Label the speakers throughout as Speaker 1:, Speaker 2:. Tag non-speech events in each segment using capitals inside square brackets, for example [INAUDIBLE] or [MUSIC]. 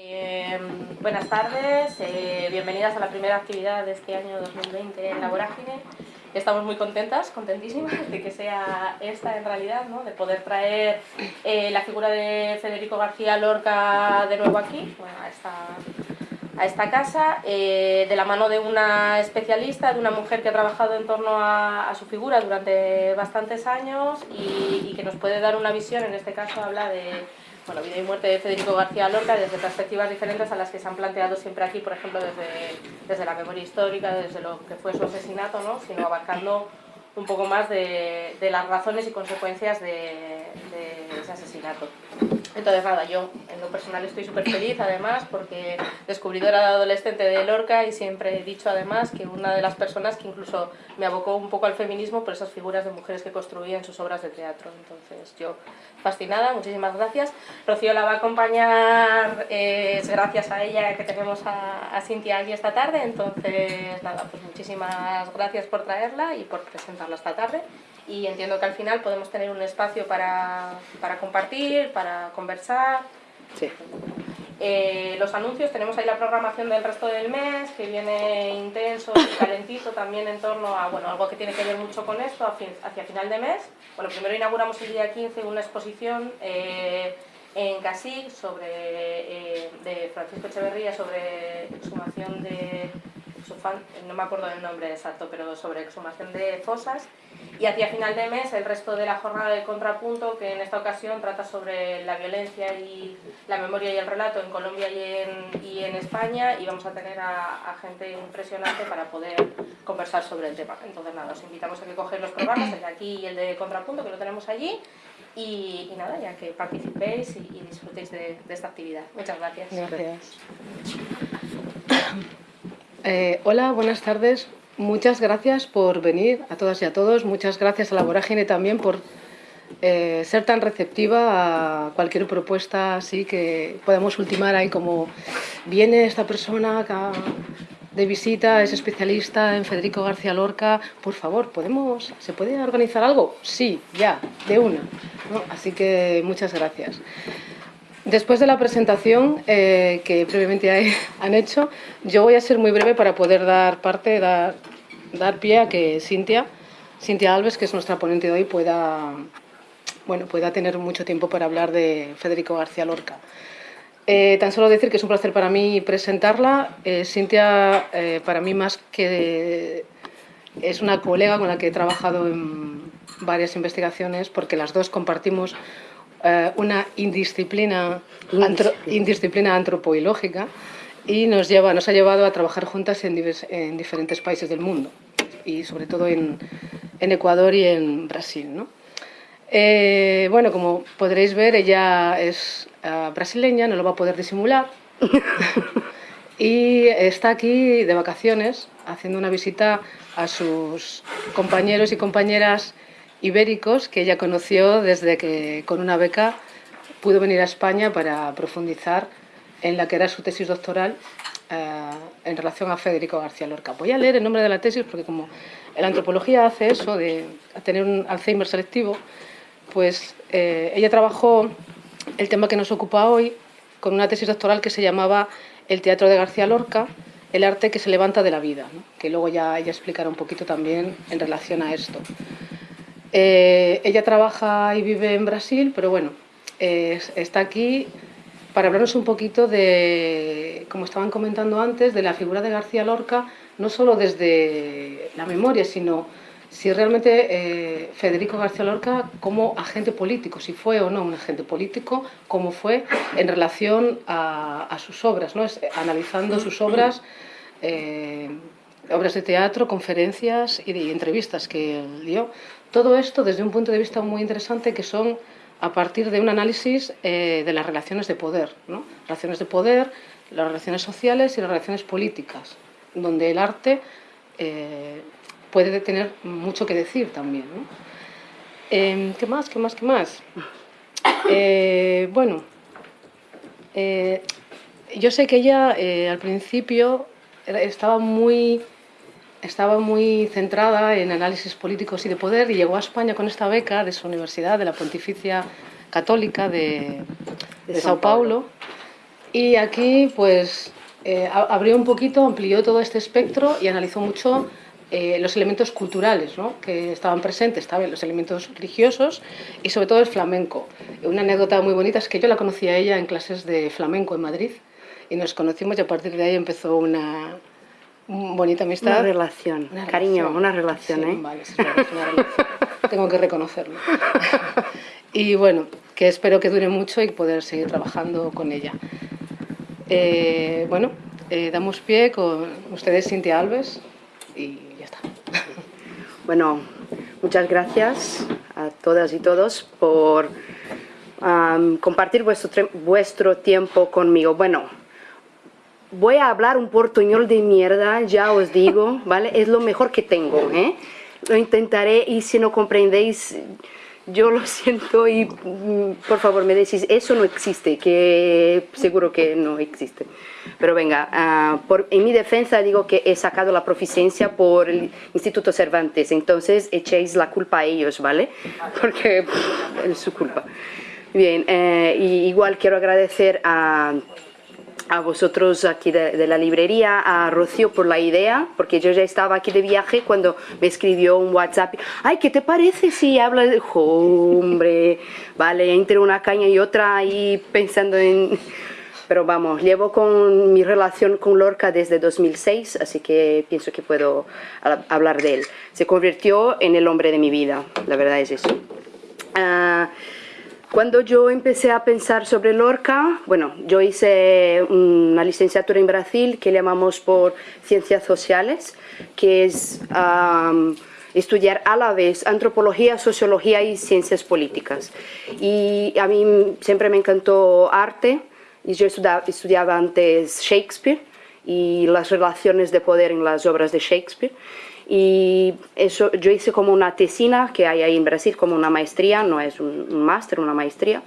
Speaker 1: Eh, buenas tardes, eh, bienvenidas a la primera actividad de este año 2020 en la Vorágine. Estamos muy contentas, contentísimas de que sea esta en realidad, ¿no? de poder traer eh, la figura de Federico García Lorca de nuevo aquí, bueno, a, esta, a esta casa, de la mano de una especialista, de una mujer que ha trabajado en torno a, su figura durante bastantes años y que nos puede dar una visión, en este caso habla de bueno, vida y muerte de Federico García Lorca desde perspectivas diferentes a las que se han planteado siempre aquí, por ejemplo, desde, desde la memoria histórica, desde lo que fue su asesinato, ¿no? sino abarcando un poco más de, de las razones y consecuencias de, de ese asesinato. Entonces nada, yo en lo personal estoy súper feliz además porque descubridora de adolescente de Lorca y siempre he dicho además que una de las personas que incluso me abocó un poco al feminismo por esas figuras de mujeres que construía en sus obras de teatro. Entonces yo fascinada, muchísimas gracias. Rocío la va a acompañar, eh, es gracias a ella que tenemos a, a Cintia aquí esta tarde, entonces nada, pues muchísimas gracias por traerla y por presentarla esta tarde y entiendo que al final podemos tener un espacio para, para compartir, para conversar.
Speaker 2: Sí.
Speaker 1: Eh, los anuncios, tenemos ahí la programación del resto del mes, que viene intenso y calentito también en torno a bueno, algo que tiene que ver mucho con esto, hacia final de mes. Bueno, primero inauguramos el día 15 una exposición eh, en Casig sobre, eh, de Francisco Echeverría sobre exhumación de, no me acuerdo del nombre exacto, pero sobre exhumación de fosas y hacia final de mes el resto de la jornada de contrapunto que en esta ocasión trata sobre la violencia y la memoria y el relato en Colombia y en, y en España y vamos a tener a, a, gente impresionante para poder conversar sobre el tema. Entonces nada, os invitamos a que cogáis los programas, el de aquí y el de contrapunto que lo tenemos allí y, y nada, ya que participéis y, y disfrutéis de, de, esta actividad. Muchas gracias.
Speaker 2: Gracias. [COUGHS] Eh, hola, buenas tardes. Muchas gracias por venir a todas y a todos. Muchas gracias a la Vorágine también por eh, ser tan receptiva a cualquier propuesta así que podamos ultimar ahí como viene esta persona de visita, es especialista en Federico García Lorca. Por favor, ¿podemos, ¿se puede organizar algo? Sí, ya, de una. Así que muchas gracias. Después de la presentación eh, que previamente [LAUGHS] han hecho, yo voy a ser muy breve para poder dar parte, dar, dar pie a que Cintia, Cintia Alves, que es nuestra ponente de hoy, pueda, bueno, pueda tener mucho tiempo para hablar de Federico García Lorca. Eh, tan solo decir que es un placer para mí presentarla. Eh, Cintia, eh, para mí más que es una colega con la que he trabajado en varias investigaciones, porque las dos compartimos eh, una indisciplina, antro, indisciplina antropoilógica y nos, lleva, nos ha llevado a trabajar juntas en, en diferentes países del mundo y sobre todo en, en Ecuador y en Brasil. ¿no? Eh, bueno, como podréis ver, ella es uh, brasileña, no lo va a poder disimular. [LAUGHS] y está aquí de vacaciones haciendo una visita a sus compañeros y compañeras ibéricos que ella conoció desde que con una beca pudo venir a España para profundizar en la que era su tesis doctoral eh, en relación a Federico García Lorca. Voy a leer el nombre de la tesis porque como la antropología hace eso de tener un Alzheimer selectivo, pues eh, ella trabajó el tema que nos ocupa hoy con una tesis doctoral que se llamaba El teatro de García Lorca, el arte que se levanta de la vida, que luego ya ella explicará un poquito también en relación a esto. Eh, ella trabaja y vive en Brasil, pero bueno, eh, está aquí para hablarnos un poquito de, como estaban comentando antes, de la figura de García Lorca, no solo desde la memoria, sino si realmente eh, Federico García Lorca como agente político, si fue o no un agente político, cómo fue en relación a, sus obras, ¿no? Es, analizando sus obras, eh, obras de teatro, conferencias y, y entrevistas que dio. Todo esto desde un punto de vista muy interesante que son a partir de un análisis eh, de las relaciones de poder, ¿no? relaciones de poder, las relaciones sociales y las relaciones políticas, donde el arte eh, puede tener mucho que decir también. Eh, ¿Qué más? ¿Qué más? ¿Qué más? [COUGHS] Eh, bueno, yo sé que ella al principio estaba muy estaba muy centrada en análisis políticos y de poder y llegó a España con esta beca de su universidad, de la Pontificia Católica de, de, de Sao Paulo. Paulo. Y aquí pues eh, abrió un poquito, amplió todo este espectro y analizó mucho eh, los elementos culturales ¿no? que estaban presentes, estaban los elementos religiosos y sobre todo el flamenco. Una anécdota muy bonita es que yo la conocí a ella en clases de flamenco en Madrid y nos conocimos y a partir de ahí empezó una, bonita amistad.
Speaker 3: Una relación, cariño, una relación, ¿eh?
Speaker 2: Vale, es una relación. Tengo que reconocerlo. [LAUGHS] y bueno, que espero que dure mucho y poder seguir trabajando con ella. Eh, bueno, eh, damos pie con ustedes, Cintia Alves, y ya está. [LAUGHS]
Speaker 3: Bueno, muchas gracias a todas y todos por compartir vuestro, vuestro tiempo conmigo. Bueno, voy a hablar un portuñol de mierda, ya os digo, [LAUGHS] ¿vale? Es lo mejor que tengo, ¿eh? Lo intentaré y si no comprendéis, yo lo [LAUGHS] siento y mm, por favor me decís, eso no existe, que seguro que no existe. Pero venga, ah, por, en mi defensa digo que he sacado la proficiencia por el Instituto Cervantes, entonces echéis la culpa a ellos, ¿vale? [LAUGHS] Porque es su culpa. Bien, eh, y igual quiero agradecer a a vosotros aquí de, la librería, a Rocío por la idea, porque yo ya estaba aquí de viaje cuando me escribió un WhatsApp, ay, ¿qué te parece si hablas de... hombre, vale, entre una caña y otra ahí pensando en... Pero vamos, llevo con mi relación con Lorca desde 2006, así que pienso que puedo hablar de él. Se convirtió en el hombre de mi vida, la verdad es eso. Ah, cuando yo empecé a pensar sobre Lorca, bueno, yo hice una licenciatura en Brasil que llamamos por Ciencias Sociales, que es estudiar a la vez antropología, sociología y ciencias políticas. Y a mí siempre me encantó arte, y yo estudiaba, estudiaba antes Shakespeare y las relaciones de poder en las obras de Shakespeare. Y eso, yo hice como una tesina que hay ahí en Brasil, como una maestría, no es un, máster, una maestría.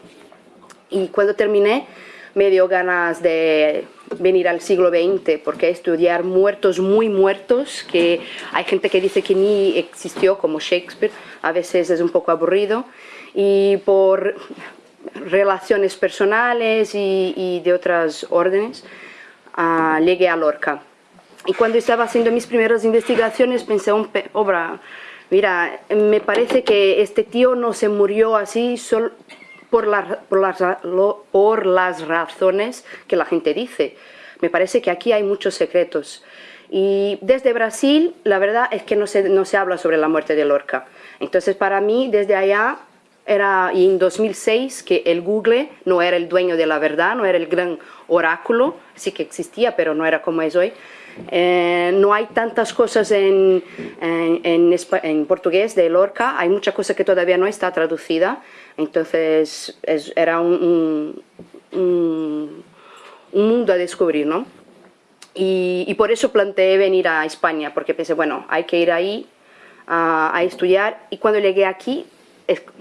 Speaker 3: Y cuando terminé, me dio ganas de venir al siglo XX, porque estudiar muertos muy muertos, que hay gente que dice que ni existió, como Shakespeare, a veces es un poco aburrido, y por relaciones personales y, de otras órdenes, uh, llegué a Lorca. Y cuando estaba haciendo mis primeras investigaciones pensé, obra, mira, me parece que este tío no se murió así solo por, por, las, por las razones que la gente dice. Me parece que aquí hay muchos secretos. Y desde Brasil, la verdad es que no se, no se habla sobre la muerte de Lorca. Entonces, para mí, desde allá, era y en 2006 que el Google no era el dueño de la verdad, no era el gran oráculo, sí que existía, pero no era como es hoy. Eh, no hay tantas cosas en, en, portugués de Lorca, hay mucha cosa que todavía no está traducida, entonces era un, un, mundo a descubrir, ¿no? Y, por eso planteé venir a España, porque pensé, bueno, hay que ir ahí a estudiar, y cuando llegué aquí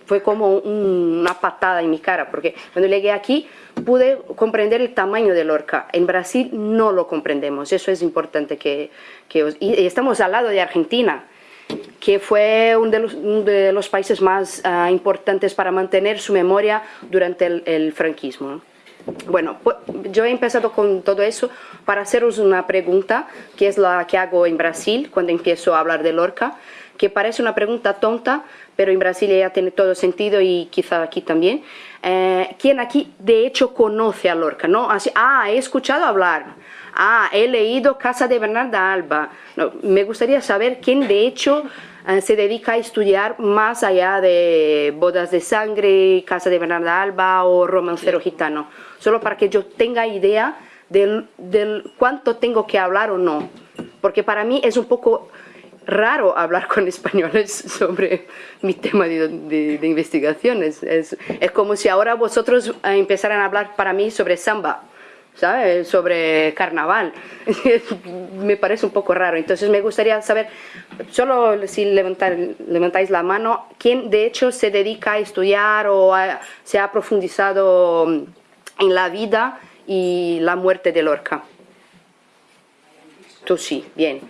Speaker 3: fue como una patada en mi cara, porque cuando llegué aquí pude comprender el tamaño de Lorca. En Brasil no lo comprendemos, eso es importante que, que y estamos al lado de Argentina, que fue uno de los, de los países más ah, importantes para mantener su memoria durante el, franquismo. Bueno, pues, yo he empezado con todo eso para haceros una pregunta, que es la que hago en Brasil cuando empiezo a hablar de Lorca, que parece una pregunta tonta, pero en Brasil ya tiene todo sentido y quizá aquí también. Eh, ¿Quién aquí de hecho conoce a Lorca? ¿no? Así, ah, he escuchado hablar. Ah, he leído Casa de Bernarda Alba. No, me gustaría saber quién de hecho eh, se dedica a estudiar más allá de Bodas de Sangre, Casa de Bernarda Alba o Romancero Gitano. Solo para que yo tenga idea del, del cuánto tengo que hablar o no. Porque para mí es un poco raro hablar con españoles [LAUGHS] sobre mi tema de, investigaciones. Es, es, como si ahora vosotros eh, empezaran a hablar para mí sobre samba, ¿sabes? sobre carnaval. [LAUGHS] me parece un poco raro. Entonces me gustaría saber, solo si levantar, levantáis la mano, quién de hecho se dedica a estudiar o se ha profundizado en la vida y la muerte de Lorca. Tú sí, bien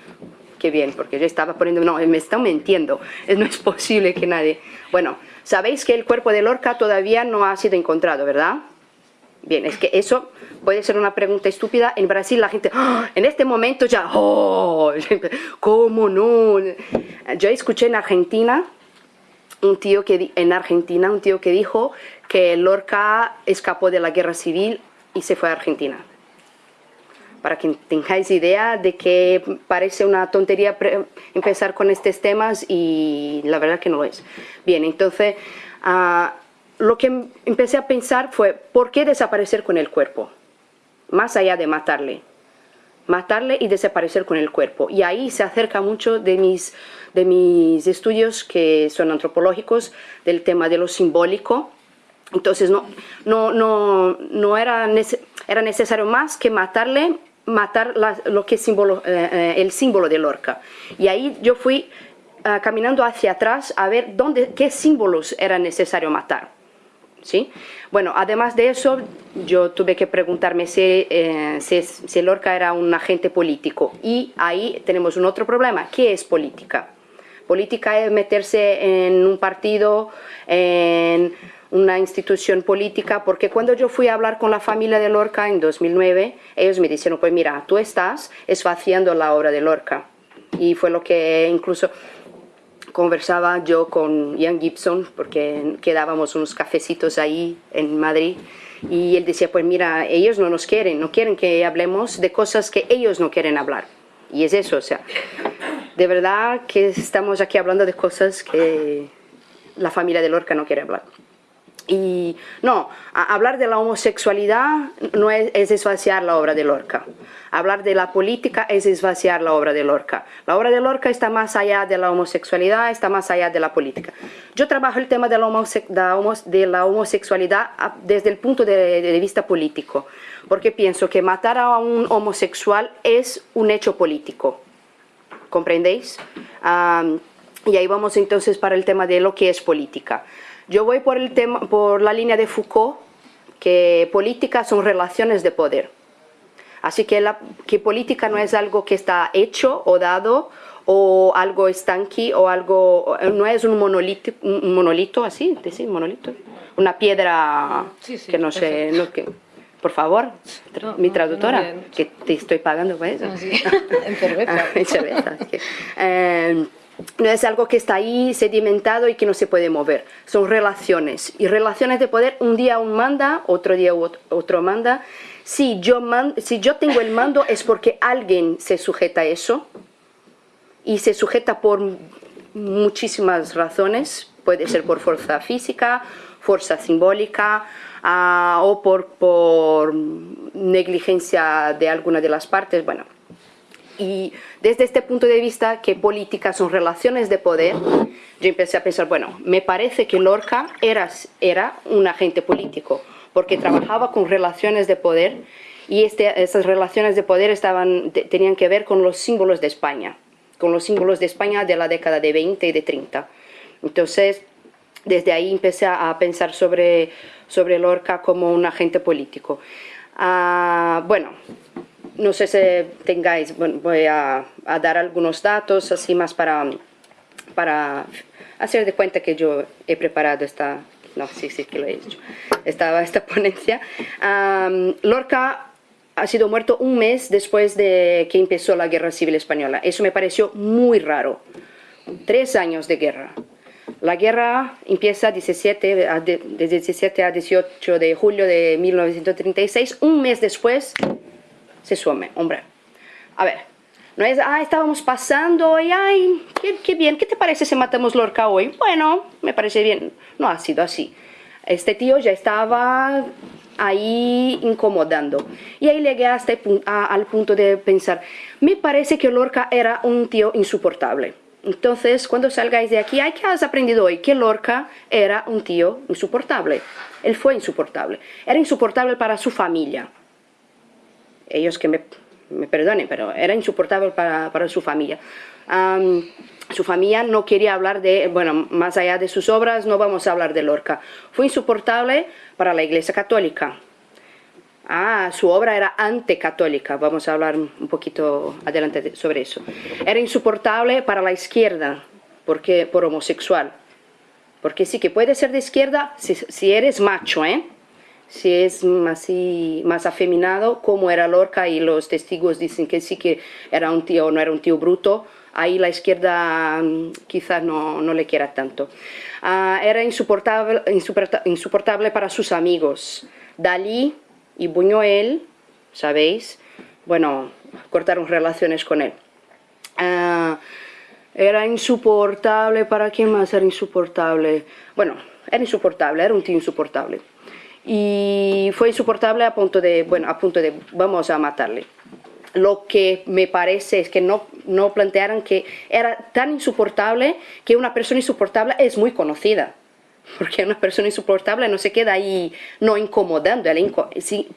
Speaker 3: qué bien, porque yo estaba poniendo, no, me están mintiendo, [LAUGHS] no es posible que nadie... Bueno, sabéis que el cuerpo de Lorca todavía no ha sido encontrado, ¿verdad? Bien, es que eso puede ser una pregunta estúpida. En Brasil la gente, ¡ah! en este momento ya, ¡oh! [LAUGHS] ¿Cómo no? Yo escuché en Argentina un tío que en Argentina un tío que dijo que Lorca escapó de la guerra civil y se fue a Argentina. Para que tengáis idea de que parece una tontería empezar con estos temas y la verdad que no lo es. Bien, entonces ah, lo que empecé a pensar fue, ¿por qué desaparecer con el cuerpo? Más allá de matarle. Matarle y desaparecer con el cuerpo. Y ahí se acerca mucho de mis de mis estudios que son antropológicos del tema de lo simbólico. Entonces no, no, no, no era, era necesario más que matarle, matar lo que símbolo, eh, eh, el símbolo de Lorca. Y ahí yo fui ah, caminando hacia atrás a ver dónde, qué símbolos era necesario matar. ¿Sí? Bueno, además de eso, yo tuve que preguntarme si, eh, si, si Lorca era un agente político. Y ahí tenemos un otro problema. ¿Qué es política? Política es meterse en un partido, en una institución política, porque cuando yo fui a hablar con la familia de Lorca en 2009, ellos me dijeron, pues mira, tú estás esvaciando la obra de Lorca. Y fue lo que incluso conversaba yo con Ian Gibson, porque quedábamos unos cafecitos ahí en Madrid, y él decía, pues mira, ellos no nos quieren, no quieren que hablemos de cosas que ellos no quieren hablar. Y es eso, o sea, de verdad que estamos aquí hablando de cosas que la familia de Lorca no quiere hablar. Y no, hablar de la homosexualidad no es, es, esvaciar la obra de Lorca. Hablar de la política es esvaciar la obra de Lorca. La obra de Lorca está más allá de la homosexualidad, está más allá de la política. Yo trabajo el tema de la, homosexualidad desde el punto de vista político, porque pienso que matar a un homosexual es un hecho político ¿comprendéis? y ahí vamos entonces para el tema de lo que es política. Yo voy por, el tema, por la línea de Foucault, que política son relaciones de poder. Así que, la, que política no es algo que está hecho o dado o algo estanqui o algo, no es un monolito, un monolito así, ¿sí? monolito, una piedra que no sé, no, que, por favor, mi traductora, que te estoy pagando por eso. Ah, [LAUGHS]
Speaker 2: en cerveza. [LAUGHS] en cerveza.
Speaker 3: Em, no es algo que está ahí sedimentado y que no se puede mover. Son relaciones. Y relaciones de poder, un día un manda, otro día otro manda. Si yo, si yo tengo el mando es porque alguien se sujeta a eso. Y se sujeta por muchísimas razones. Puede ser por fuerza física, fuerza simbólica, Ah, o por, por negligencia de alguna de las partes, bueno. Y desde este punto de vista, que políticas son relaciones de poder, yo empecé a pensar, bueno, me parece que Lorca era, era un agente político, porque trabajaba con relaciones de poder y este, esas relaciones de poder estaban, tenían que ver con los símbolos de España, con los símbolos de España de la década de 20 y de 30. Entonces, desde ahí empecé a pensar sobre, sobre Lorca como un agente político. Ah, bueno, no sé si tengáis, voy a, dar algunos datos así más para, para hacer de cuenta que yo he preparado esta, no, sí, sí que lo he hecho, esta, esta [LAUGHS] ponencia. Lorca ha sido muerto un mes después de que empezó la Guerra Civil Española. Eso me pareció muy raro. Tres años de guerra. La guerra empieza 17, de 17 a 18 de julio de 1936. Un mes después se sume, hombre. A ver, no es, ah, estábamos pasando y, ay, qué, bien, ¿qué te parece si matamos Lorca hoy? Bueno, me parece bien. No ha sido así. Este tío ya estaba ahí incomodando. Y ahí llegué hasta al punto de pensar, me parece que Lorca era un tío insoportable. Entonces, cuando salgáis de aquí, ¿qué has aprendido hoy? Que Lorca era un tío insoportable. Él fue insoportable. Era insoportable para su familia. Ellos que me, perdonen, pero era insoportable para, su familia. su familia no quería hablar de, bueno, más allá de sus obras, no vamos a hablar de Lorca. Fue insoportable para la Iglesia Católica. Ah, su obra era anticatólica, vamos a hablar un poquito adelante sobre eso. Era insoportable para la izquierda, porque por homosexual. Porque sí que puede ser de izquierda si, eres macho, ¿eh? Si es así, más afeminado, como era Lorca, y los testigos dicen que sí que era un tío, no era un tío bruto, ahí la izquierda mm, quizás no, no le quiera tanto. Ah, era insoportable, insoportable para sus amigos. Dalí y Buñuel, ¿sabéis? Bueno, cortaron relaciones con él. Ah, era insoportable, ¿para quién más era insoportable? Bueno, era insoportable, era un tío insoportable. Y fue insoportable a punto de, bueno, a punto de, vamos a matarle. Lo que me parece es que no, no plantearon que era tan insoportable que una persona insoportable es muy conocida. Porque una persona insoportable no se queda ahí no incomodando.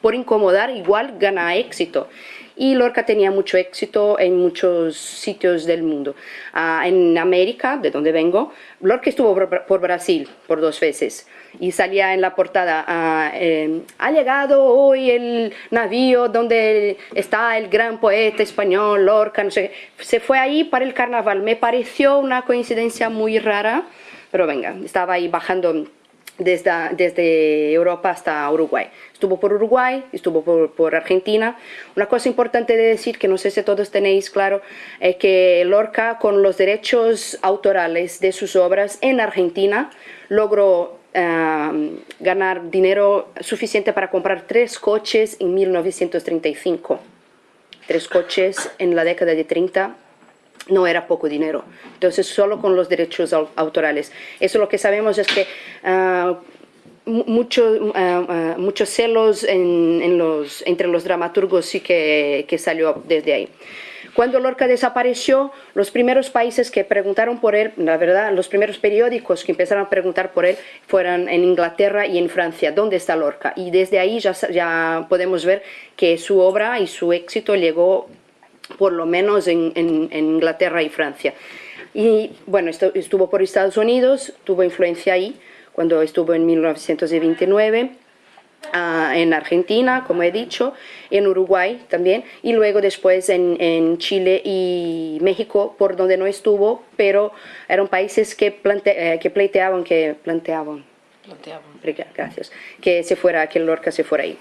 Speaker 3: por incomodar igual gana éxito y Lorca tenía mucho éxito en muchos sitios del mundo. Ah, en América, de donde vengo, Lorca estuvo por, Brasil por dos veces y salía en la portada, em, ha llegado hoy el navío donde está el gran poeta español Lorca, no sé, se fue ahí para el carnaval, me pareció una coincidencia muy rara, pero venga, estaba ahí bajando desde, desde Europa hasta Uruguay. Estuvo por Uruguay, estuvo por, por, Argentina. Una cosa importante de decir, que no sé si todos tenéis claro, es que Lorca con los derechos autorales de sus obras en Argentina logró ganar dinero suficiente para comprar tres coches en 1935. Tres coches en la década de 30 no era poco dinero. Entonces, solo con los derechos autorales. Eso lo que sabemos es que uh, mucho, ah, ah, muchos celos en, los, entre los dramaturgos sí que, que, salió desde ahí. Cuando Lorca desapareció, los primeros países que preguntaron por él, la verdad, los primeros periódicos que empezaron a preguntar por él fueron en Inglaterra y en Francia, ¿dónde está Lorca? Y desde ahí ya, ya podemos ver que su obra y su éxito llegó por lo menos en, Inglaterra y Francia. Y bueno, estuvo por Estados Unidos, tuvo influencia ahí, cuando estuvo en 1929, ah, en Argentina, como he dicho, en Uruguay también, y luego después en, Chile y México, por donde no estuvo, pero eran países que, plante, eh, que pleiteaban, que planteaban, Gracias. Que se fuera, que Lorca se fuera ahí.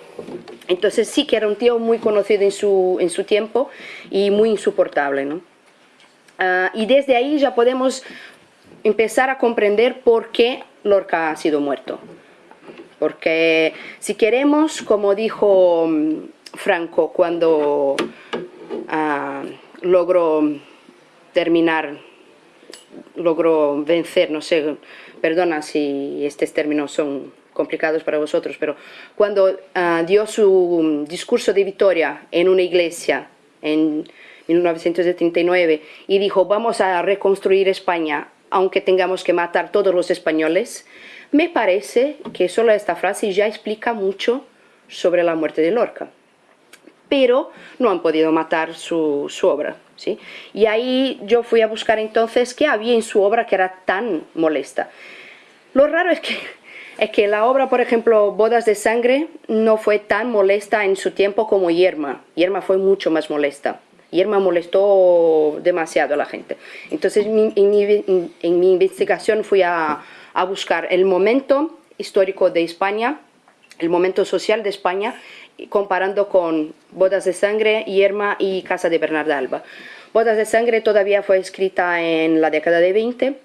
Speaker 3: Entonces sí que era un tío muy conocido en su, en su tiempo y muy insoportable, ¿no? Ah, y desde ahí ya podemos empezar a comprender por qué Lorca ha sido muerto. Porque si queremos, como dijo mm, Franco cuando ah, logró terminar, logró vencer, no sé, perdona si estos términos son complicados para vosotros, pero cuando ah, dio su discurso de victoria en una iglesia en 1979 y dijo vamos a reconstruir España aunque tengamos que matar todos los españoles, me parece que solo esta frase ya explica mucho sobre la muerte de Lorca. Pero no han podido matar su, obra. ¿sí? Y ahí yo fui a buscar entonces qué había en su obra que era tan molesta. Lo raro es que, es que la obra, por ejemplo, Bodas de Sangre, no fue tan molesta en su tiempo como Yerma. Yerma fue mucho más molesta. Yerma molestó demasiado a la gente. Entonces, en mi, investigación fui a, a buscar el momento histórico de España, el momento social de España, comparando con Bodas de Sangre, Yerma y Casa de Bernarda Alba. Bodas de Sangre todavía fue escrita en la década de 20,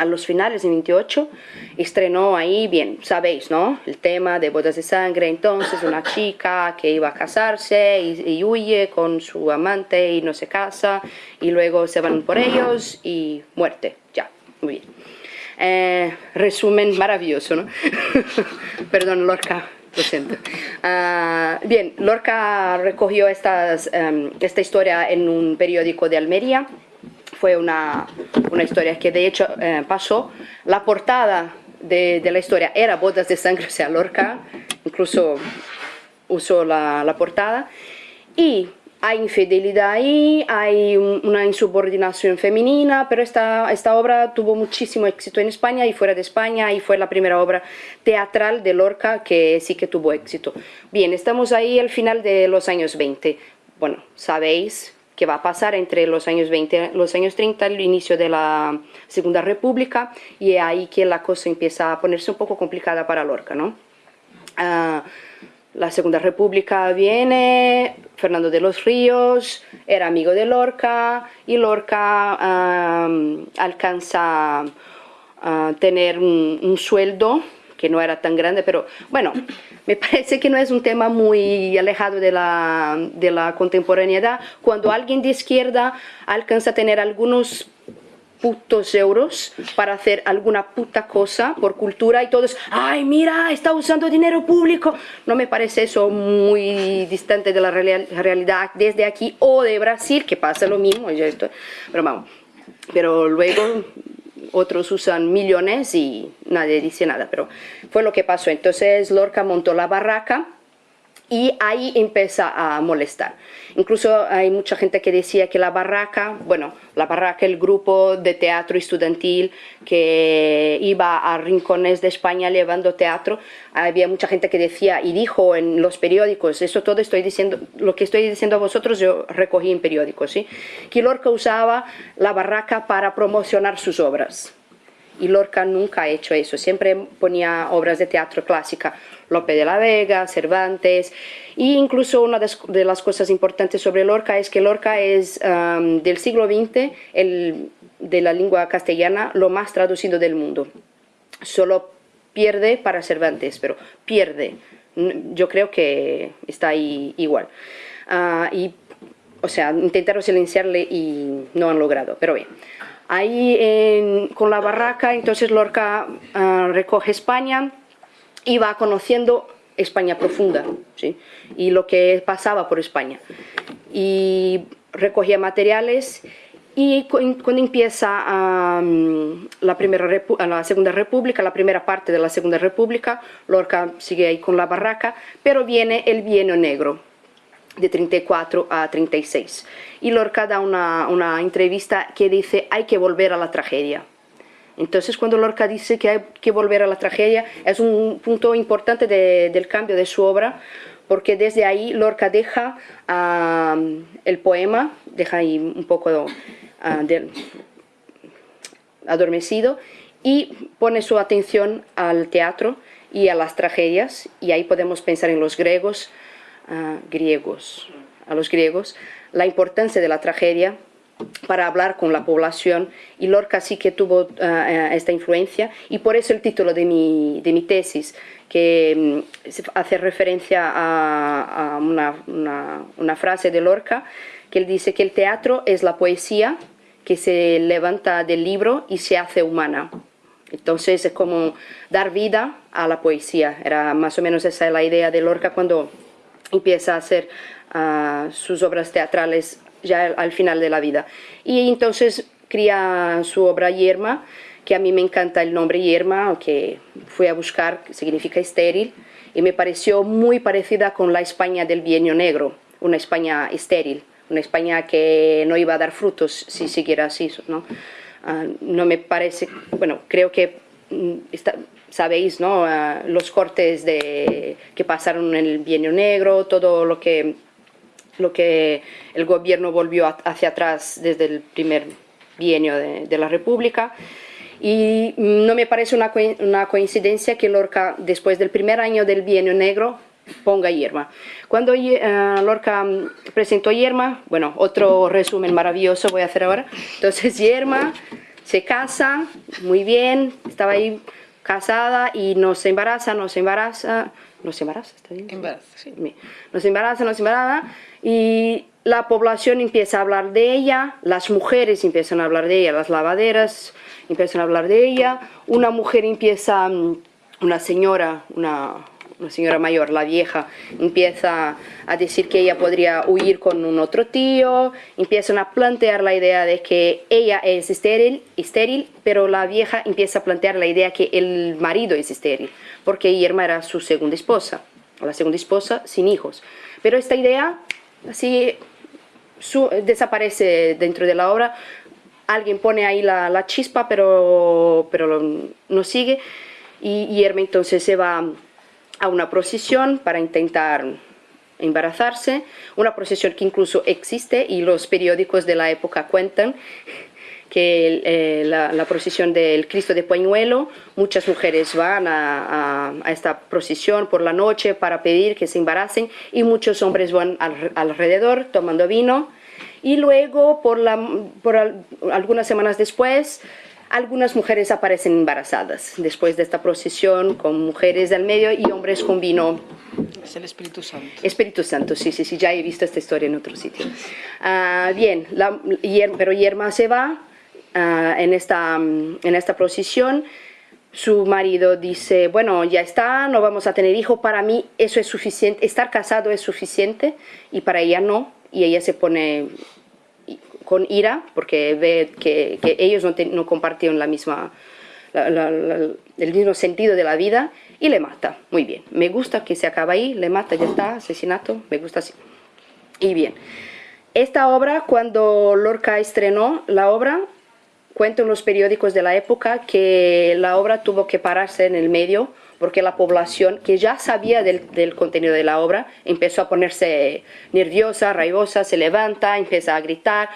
Speaker 3: a los finales de 28, estrenó ahí, bien, sabéis, ¿no? El tema de bodas de sangre, entonces una chica que iba a casarse y, huye con su amante y no se casa, y luego se van por ellos y muerte, ya, muy bien. Eh, resumen maravilloso, ¿no? [LAUGHS] Perdón, Lorca, lo siento. Ah, bien, Lorca recogió estas, em, esta historia en un periódico de Almería, fue una, una historia que de hecho eh, pasó. La portada de, la historia era Bodas de Sangre, o sea, Lorca, incluso usó la, la portada. Y hay infidelidad ahí, hay una insubordinación femenina, pero esta, esta obra tuvo muchísimo éxito en España y fuera de España y fue la primera obra teatral de Lorca que sí que tuvo éxito. Bien, estamos ahí al final de los años 20. Bueno, sabéis que va a pasar entre los años 20 los años 30, el inicio de la Segunda República, y es ahí que la cosa empieza a ponerse un poco complicada para Lorca, ¿no? Ah, la Segunda República viene, Fernando de los Ríos era amigo de Lorca y Lorca alcanza a tener un, sueldo que no era tan grande, pero bueno, me parece que no es un tema muy alejado de la, de la contemporaneidad. Cuando alguien de izquierda alcanza a tener algunos putos euros para hacer alguna puta cosa por cultura y todos, ay, mira, está usando dinero público. No me parece eso muy distante de la realidad desde aquí o de Brasil, que pasa lo mismo, pero vamos. Pero luego otros usan millones y nadie dice nada, pero fue lo que pasó. Entonces Lorca montó la barraca y ahí empieza a molestar. Incluso hay mucha gente que decía que la barraca, bueno, la barraca, el grupo de teatro estudiantil que iba a rincones de España llevando teatro, había mucha gente que decía y dijo en los periódicos, eso todo estoy diciendo, lo que estoy diciendo a vosotros yo recogí en periódicos, ¿sí? que Lorca usaba la barraca para promocionar sus obras. Y Lorca nunca ha hecho eso, siempre ponía obras de teatro clásica Lope de la Vega, Cervantes, e incluso una de las cosas importantes sobre Lorca es que Lorca es um, del siglo XX, el, de la lengua castellana, lo más traducido del mundo. Solo pierde para Cervantes, pero pierde. Yo creo que está ahí igual. Uh, y, o sea, intentaron silenciarle y no han logrado, pero bien. Ahí con la barraca, entonces Lorca uh, recoge España, iba conociendo España profunda ¿sí? y lo que pasaba por España. Y recogía materiales y cuando empieza la Segunda República, la primera parte de la Segunda República, Lorca sigue ahí con la barraca, pero viene el Bienio Negro, de 34 a 36. Y Lorca da una, una entrevista que dice hay que volver a la tragedia. Entonces, cuando Lorca dice que hay que volver a la tragedia, es un punto importante del cambio de su obra, porque desde ahí Lorca deja el poema, deja ahí un poco adormecido y pone su atención al teatro y a las tragedias, y ahí podemos pensar en los griegos, griegos, a los griegos, la importancia de la tragedia para hablar con la población. Y Lorca sí que tuvo eh, esta influencia. Y por eso el título de mi, de mi tesis que mm, hace referencia a, una, una, frase de Lorca que él dice que el teatro es la poesía que se levanta del libro y se hace humana. Entonces es como dar vida a la poesía, era más o menos esa la idea de Lorca cuando empieza a hacer ah, sus obras teatrales ya al final de la vida. Y entonces cría su obra Yerma, que a mí me encanta el nombre Yerma, que fui a buscar, significa estéril, y me pareció muy parecida con la España del Bienio Negro, una España estéril, una España que no iba a dar frutos si siguiera así, ¿no? Ah, no me parece, bueno, creo que mm, sabéis, ¿no? Los cortes de, que pasaron en el Bienio Negro, todo lo que lo que el gobierno volvió hacia atrás desde el primer bienio de, la República. Y no me parece una, una, coincidencia que Lorca, después del primer año del bienio negro, ponga Yerma. Cuando eh, Lorca presentó Yerma, bueno, otro resumen maravilloso voy a hacer ahora. Entonces Yerma se casa, muy bien, estaba ahí casada y no se embaraza, no se embaraza, no se embaraza, ¿está bien?
Speaker 2: Embaraza, sí.
Speaker 3: No se embaraza, no se embaraza, y la población empieza a hablar de ella, las mujeres empiezan a hablar de ella, las lavaderas empiezan a hablar de ella, una mujer empieza, mm, una señora, una, una señora mayor, la vieja, empieza a decir que ella podría huir con un otro tío, empiezan a plantear la idea de que ella es estéril, estéril, pero la vieja empieza a plantear la idea que el marido es estéril, porque Irma era su segunda esposa, la segunda esposa sin hijos. Pero esta idea así desaparece dentro de la obra, alguien pone ahí la, chispa, pero, pero no sigue, y Irma entonces se va a una procesión para intentar embarazarse, una procesión que incluso existe y los periódicos de la época cuentan que eh, la, procesión del Cristo de Pañuelo, muchas mujeres van a, esta procesión por la noche para pedir que se embaracen y muchos hombres van alrededor tomando vino. Y luego por, algunas semanas después algunas mujeres aparecen embarazadas después de esta procesión con mujeres del medio y hombres con vino.
Speaker 2: Es el Espíritu Santo.
Speaker 3: Espíritu Santo, sí, sí, sí, ya he visto esta historia en otro sitio. Ah, bien, la, pero Yerma se va ah, en, esta, en esta procesión. Su marido dice, bueno, ya está, no vamos a tener hijo, para mí eso es suficiente, estar casado es suficiente y para ella no, y ella se pone con ira porque ve que, ellos no, no, compartieron la misma, el mismo sentido de la vida y le mata. Muy bien, me gusta que se acaba ahí, le mata, ya está, asesinato, me gusta así. Y bien, esta obra, cuando Lorca estrenó la obra, cuento en los periódicos de la época que la obra tuvo que pararse en el medio porque la población que ya sabía del, contenido de la obra empezó a ponerse nerviosa, raivosa, se levanta, empieza a gritar,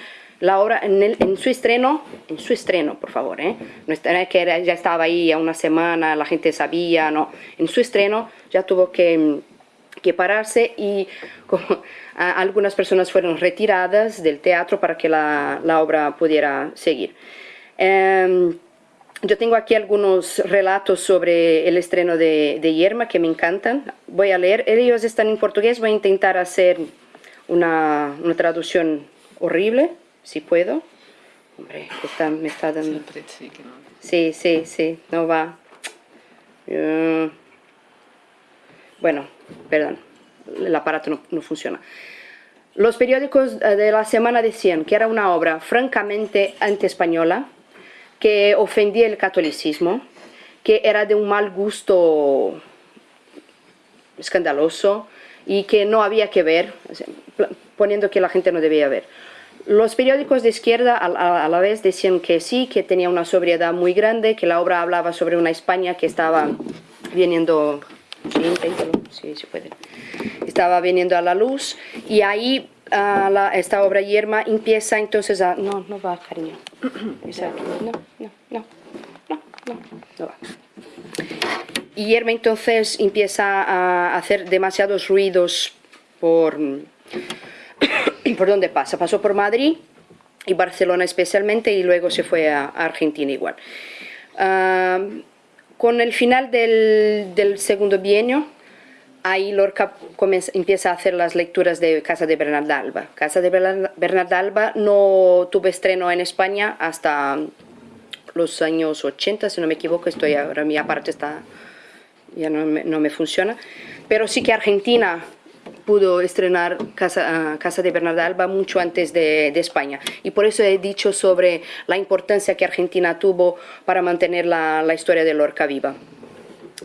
Speaker 3: la obra en, su estreno, en su estreno, por favor, ¿eh? no es que ya estaba ahí a una semana, la gente sabía, no, en su estreno ya tuvo que, pararse y [LAUGHS] algunas personas fueron retiradas del teatro para que la, obra pudiera seguir. Em, yo tengo aquí algunos relatos sobre el estreno de, de, Yerma que me encantan. Voy a leer, ellos están en portugués, voy a intentar hacer una, una traducción horrible, si puedo. Hombre, está, me está dando... Sí, sí, sí, no va. Eh, bueno, perdón, el aparato no, funciona. Los periódicos eh, de la semana decían que era una obra francamente anti-española, que ofendía el catolicismo, que era de un mal gusto escandaloso y que no había que ver, poniendo que la gente no debía ver. Los periódicos de izquierda a, la vez decían que sí, que tenía una sobriedad muy grande, que la obra hablaba sobre una España que estaba viniendo, sí, sí, puede. estaba viniendo a la luz y ahí esta obra Yerma empieza entonces a... No, no va, cariño. [COUGHS] No, no, no, no, no, no va. Y Yerma entonces empieza a hacer demasiados ruidos por [COUGHS] por dónde pasa. Pasó por Madrid y Barcelona especialmente y luego se fue a, Argentina igual. Ah, con el final del, segundo bienio, ahí Lorca empieza a hacer las lecturas de Casa de Bernardalba. Casa de Bernardalba no tuvo estreno en España hasta los años 80, si no me equivoco, estoy ahora mi aparato está ya no me, no me funciona, pero sí que Argentina pudo estrenar Casa, Casa de Bernardalba mucho antes de, España. Y por eso he dicho sobre la importancia que Argentina tuvo para mantener la, la historia de Lorca viva.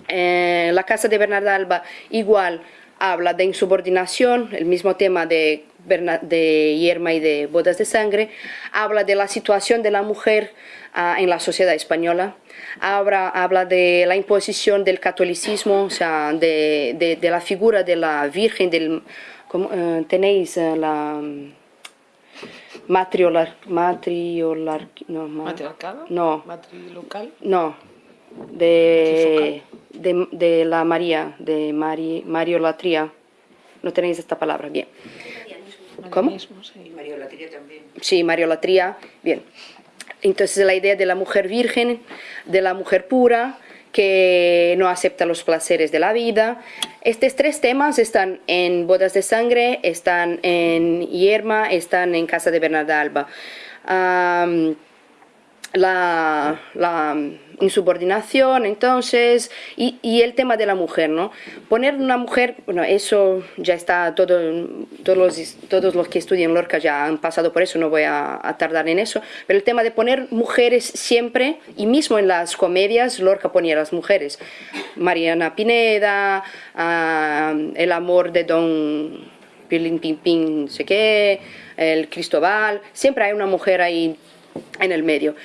Speaker 3: Eh, la Casa de Bernardalba igual habla de insubordinación, el mismo tema de, de Yerma y de Bodas de Sangre, habla de la situación de la mujer ah, en la sociedad española, habla, habla de la imposición del catolicismo, o sea, de, de, la figura de la Virgen, del, eh, tenéis eh, la matriolar, matriolar, no,
Speaker 2: matriarcado,
Speaker 3: no,
Speaker 2: matrilocal,
Speaker 3: no, de, de, la María, de Mari, Mariolatría, no tenéis esta palabra, bien. ¿Cómo? Sí. Mariolatría también. Sí, Mariolatría, bien. Entonces la idea de la mujer virgen, de la mujer pura, que no acepta los placeres de la vida. Estos tres temas están en Bodas de Sangre, están en Yerma, están en Casa de Bernarda Alba. La, la insubordinación, entonces, y, el tema de la mujer, ¿no? Poner una mujer, bueno, eso ya está, todo, todos, los, todos los que estudian Lorca ya han pasado por eso, no voy a, tardar en eso, pero el tema de poner mujeres siempre, y mismo en las comedias, Lorca ponía las mujeres, Mariana Pineda, ah, el amor de Don Pilín Pin, no sé qué, el Cristóbal, siempre hay una mujer ahí en el medio.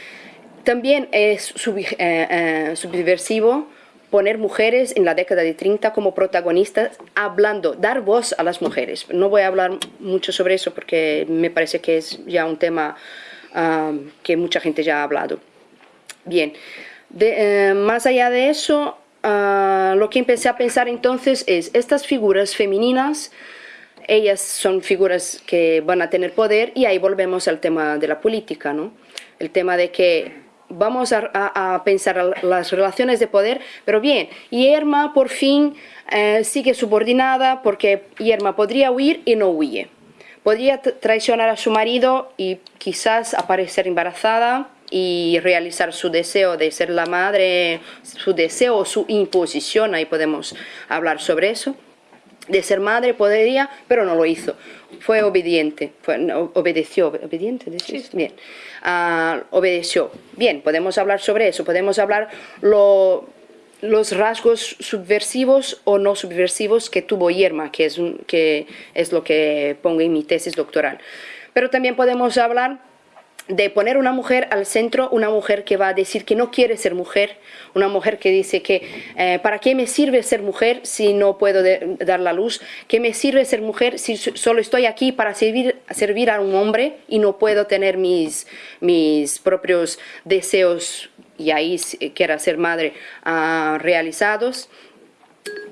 Speaker 3: También es eh, eh, subversivo poner mujeres en la década de 30 como protagonistas, hablando, dar voz a las mujeres. No voy a hablar mucho sobre eso porque me parece que es ya un tema que mucha gente ya ha hablado. Bien, eh, más allá de eso, ah, lo que empecé a pensar entonces es estas figuras femeninas, ellas son figuras que van a tener poder y ahí volvemos al tema de la política, ¿no? El tema de que vamos a, pensar las relaciones de poder, pero bien, Yerma por fin eh, sigue subordinada porque Yerma podría huir y no huye. Podría traicionar a su marido y quizás aparecer embarazada y realizar su deseo de ser la madre, su deseo o su imposición, ahí podemos hablar sobre eso. De ser madre podría, pero no lo hizo. Fue obediente, fue, obedeció, obediente, bien, uh, obedeció. Bien, podemos hablar sobre eso, podemos hablar lo, los rasgos subversivos o no subversivos que tuvo Yerma, que es, que es lo que pongo en mi tesis doctoral. Pero también podemos hablar de poner una mujer al centro, una mujer que va a decir que no quiere ser mujer, una mujer que dice que eh, ¿para qué me sirve ser mujer si no puedo dar la luz? ¿Qué me sirve ser mujer si solo estoy aquí para servir, servir a un hombre y no puedo tener mis, mis propios deseos y ahí quiera ser madre ah, realizados?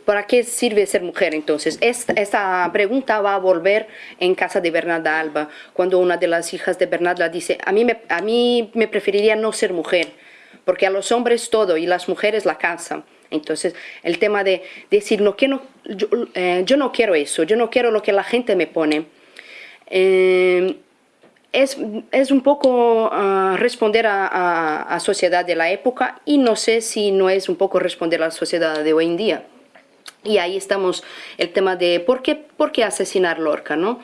Speaker 3: ¿Para qué sirve ser mujer entonces? Esta, pregunta va a volver en casa de Bernarda Alba, cuando una de las hijas de Bernarda dice, a mí, me, a mí me preferiría no ser mujer, porque a los hombres todo y las mujeres la casa. Entonces, el tema de decir, no, que no, eh, yo, no quiero eso, yo no quiero lo que la gente me pone. Eh, es, es, un poco ah, responder a la sociedad de la época y no sé si no es un poco responder a la sociedad de hoy en día. Y ahí estamos el tema de por qué, por qué asesinar Lorca, ¿no?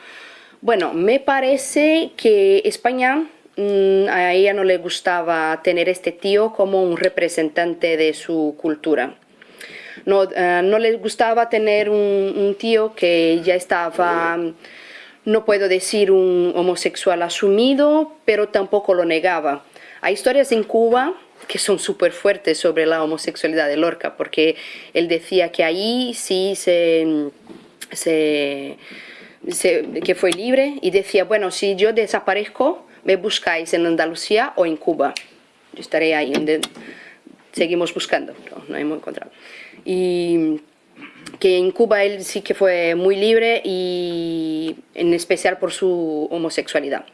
Speaker 3: Bueno, me parece que España mm, a ella no le gustaba tener este tío como un representante de su cultura. No, eh, no le gustaba tener un, tío que ya estaba, no puedo decir un homosexual asumido, pero tampoco lo negaba. Hay historias en Cuba que son súper fuertes sobre la homosexualidad de Lorca, porque él decía que ahí sí se, que fue libre y decía, bueno, si yo desaparezco, me buscáis en Andalucía o en Cuba. Yo estaré ahí, seguimos buscando, no, no hemos encontrado. Y que en Cuba él sí que fue muy libre y en especial por su homosexualidad.